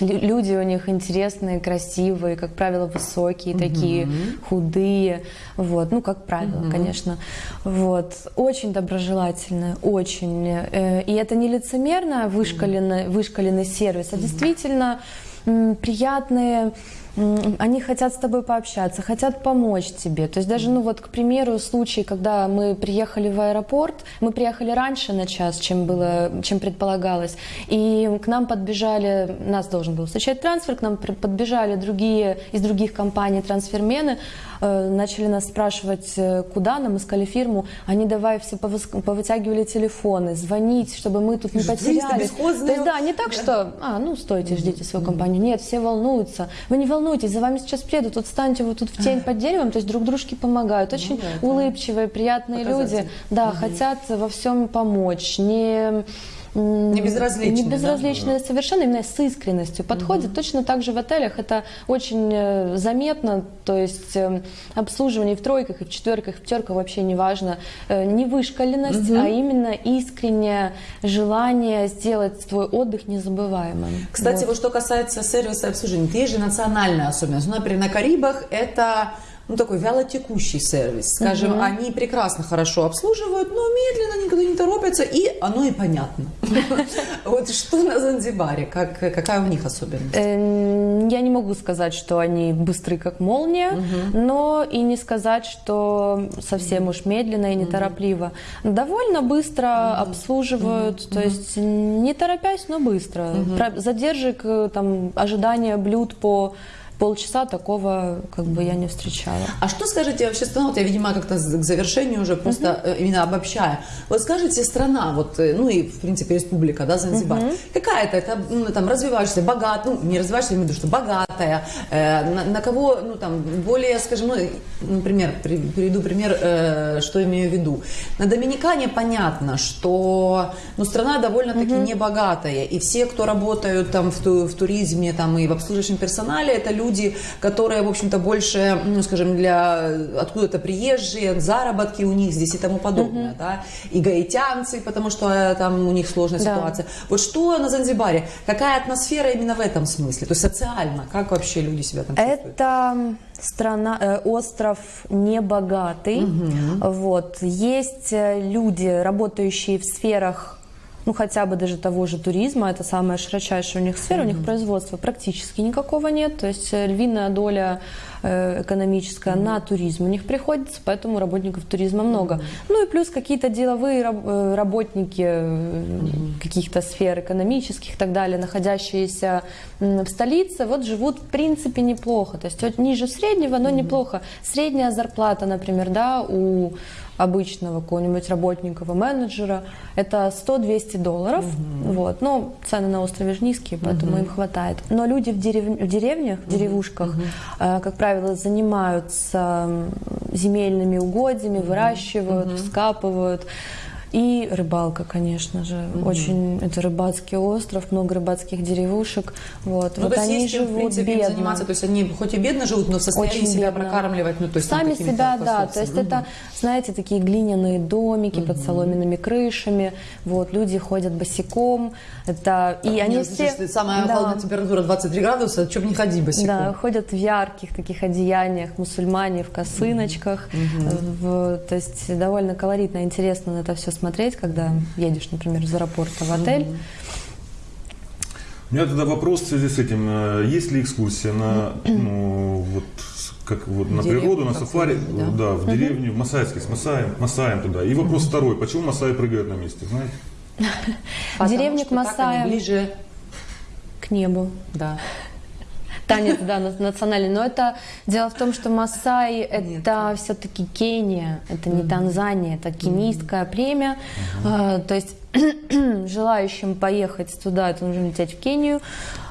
люди у них интересные, красивые, как правило, высокие, такие худые, вот, ну как правило, конечно, вот, очень доброжелательные, очень, Э, и это не лицемерно вышкаленный, вышкаленный сервис, а действительно приятные. Они хотят с тобой пообщаться, хотят помочь тебе. То есть даже, ну вот, к примеру, случай, когда мы приехали в аэропорт, мы приехали раньше на час, чем было, чем предполагалось, и к нам подбежали, нас должен был встречать трансфер, к нам подбежали другие из других компаний трансфермены, начали нас спрашивать, э, куда нам, искали фирму, они давай все повытягивали телефоны, звонить, чтобы мы тут не потерялись. То есть да, не так, что, а, ну стойте, ждите свою компанию. Нет, все волнуются. Вы не волнуйтесь, за вами сейчас приедут, вот встаньте вот тут в тень под деревом, то есть друг дружке помогают. Очень да, это улыбчивые, приятные люди. Да, хотят во всем помочь. Не Не безразличные, Не да? совершенно, именно с искренностью подходит. Точно так же в отелях это очень э, заметно, то есть э, обслуживание в тройках, и в четверках, и в пятерках вообще не важно. Э, Не вышкаленность, а именно искреннее желание сделать твой отдых незабываемым. Кстати, Вот. вот что касается сервиса и обслуживания, есть же национальная особенность. Ну, например, на Карибах это ну, такой вялотекущий сервис. Скажем, они прекрасно, хорошо обслуживают, но медленно, никуда не торопятся, и оно и понятно. Вот что на Занзибаре, как, какая у них особенность? Эм, Я не могу сказать, что они быстры, как молния, но и не сказать, что совсем уж медленно и неторопливо. Довольно быстро обслуживают, то есть не торопясь, но быстро. Задержек, э, там, ожидания блюд по полчаса такого как бы я не встречала. А что скажете вообще страна, вот я, видимо, как-то к завершению уже просто uh именно обобщая. Вот скажите, страна, вот, э, ну и, в принципе, республика, да, Занзибар, uh какая это, это ну, там, развивающаяся, богатая, ну, не развивающаяся, я имею в виду, что богатая, э, на, на кого, ну, там, более, скажем, ну, например, при, приведу пример, э, что имею в виду. На Доминикане понятно, что, ну, страна довольно-таки uh небогатая, и все, кто работают там в, в туризме, там, и в обслуживающем персонале, это люди, которые, в общем-то, больше, ну, скажем, для откуда-то приезжие, заработки у них здесь и тому подобное, uh да, и гаитянцы, потому что э, там у них сложная да. ситуация. Вот что на Занзибаре, какая атмосфера именно в этом смысле, то есть социально, как вообще люди себя там чувствуют? Это страна, э, остров небогатый, угу. вот, есть э, люди, работающие в сферах ну хотя бы даже того же туризма, это самая широчайшая у них сфера, mm-hmm. у них производства практически никакого нет, то есть э, львиная доля э, экономическая mm-hmm. на туризм у них приходится, поэтому работников туризма много. Mm-hmm. Ну и плюс какие-то деловые э, работники mm-hmm. каких-то сфер экономических и так далее, находящиеся в столице, вот живут в принципе неплохо, то есть ниже среднего, но mm-hmm. неплохо. Средняя зарплата, например, да, у обычного какого-нибудь работника, менеджера, это 100-200 долларов. Угу. Вот. Но цены на острове же низкие, поэтому угу. им хватает. Но люди в, дерев... в деревнях, в деревушках, угу. э, как правило, занимаются земельными угодьями, выращивают, угу. вскапывают. И рыбалка, конечно же. Mm-hmm. Очень это рыбацкий остров, много рыбацких деревушек. Вот, ну, вот то они есть, живут в принципе, бедно. заниматься, то есть они хоть и бедно живут, но в состоянии Очень себя бедно. прокармливать, ну то есть сами себя, да. То есть mm-hmm. это, знаете, такие глиняные домики mm-hmm. под соломенными крышами. Вот люди ходят босиком. Это и Нет, они ну, все. Слушай, самая да. холодная температура 23 градуса, бы не ходи босиком. Да, ходят в ярких таких одеяниях, мусульмане в косыночках. Mm-hmm. В, то есть довольно колоритно, интересно на это все смотреть, когда едешь, например, из аэропорта в отель. У меня тогда вопрос в связи с этим. Э, есть ли экскурсия на, ну, вот, как вот на Деревню природу, на сафари, да, да в деревню, в Масайске, с Масаем, Масаем туда. И вопрос второй. Почему Масаи прыгают на месте, знаете? Деревня к Масаям ближе к небу. Да. Танец, да, национальный. Но это дело в том, что Масаи это все-таки Кения, это не Танзания, это кенийское племя. А, то есть желающим поехать туда, это нужно лететь в Кению.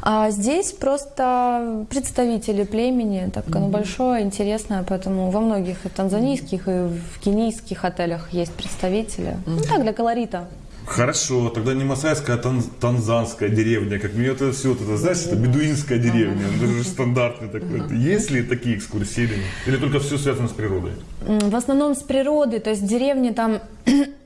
А здесь просто представители племени, так оно большое, интересное, поэтому во многих и танзанийских, и в кенийских отелях есть представители. Ну так, для колорита. Хорошо, тогда не масайская, а тан танзанская деревня. Как мне это все, это, знаешь, это бедуинская деревня. Это же стандартный такой. Есть ли такие экскурсии или только все связано с природой? В основном с природой, то есть деревни там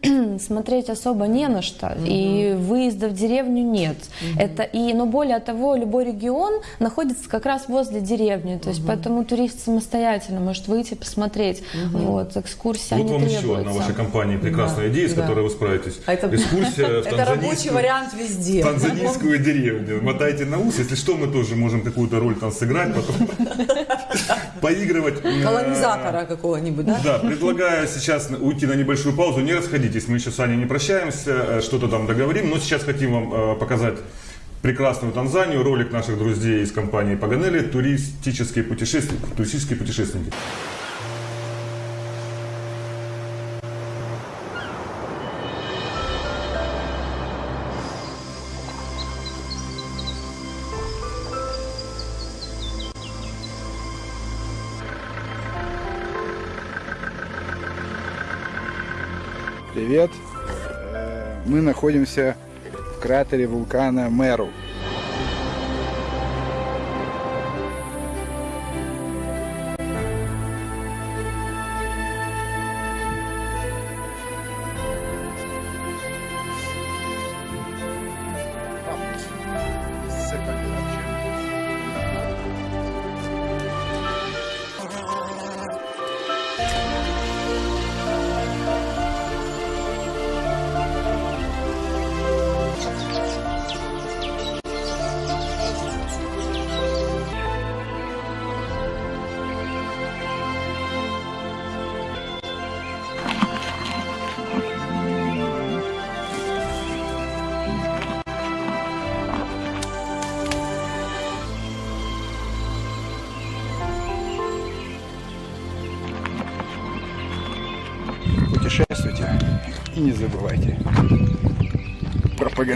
смотреть особо не на что, угу. и выезда в деревню нет. Угу. Это и, но более того, любой регион находится как раз возле деревни, то есть угу. поэтому турист самостоятельно может выйти посмотреть. Угу. Вот экскурсия вот не вам требуется. еще одна вашей компании прекрасная да. идея, с которой вы справитесь. А это, Экскурсия в это рабочий вариант везде. Танзанийскую деревню. Мотайте на ус, если что, мы тоже можем какую-то роль там сыграть, потом поигрывать. Колонизатора какого-нибудь, да? Да, предлагаю сейчас уйти на небольшую паузу, не расходитесь, мы еще с Аней не прощаемся, э, что-то там договорим, но сейчас хотим вам э, показать прекрасную Танзанию, ролик наших друзей из компании Паганели, туристические путешественники. Туристические путешественники. Привет! Мы находимся в кратере вулкана Меру.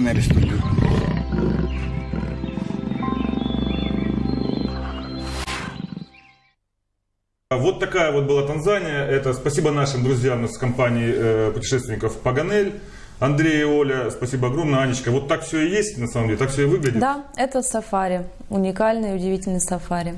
Про Паганель студию. Вот такая вот была Танзания. Это спасибо нашим друзьям из компании э, путешественников Паганель. Андрей и Оля, спасибо огромное. Анечка, вот так все и есть, на самом деле, так все и выглядит. Да, это сафари. Уникальный удивительный сафари.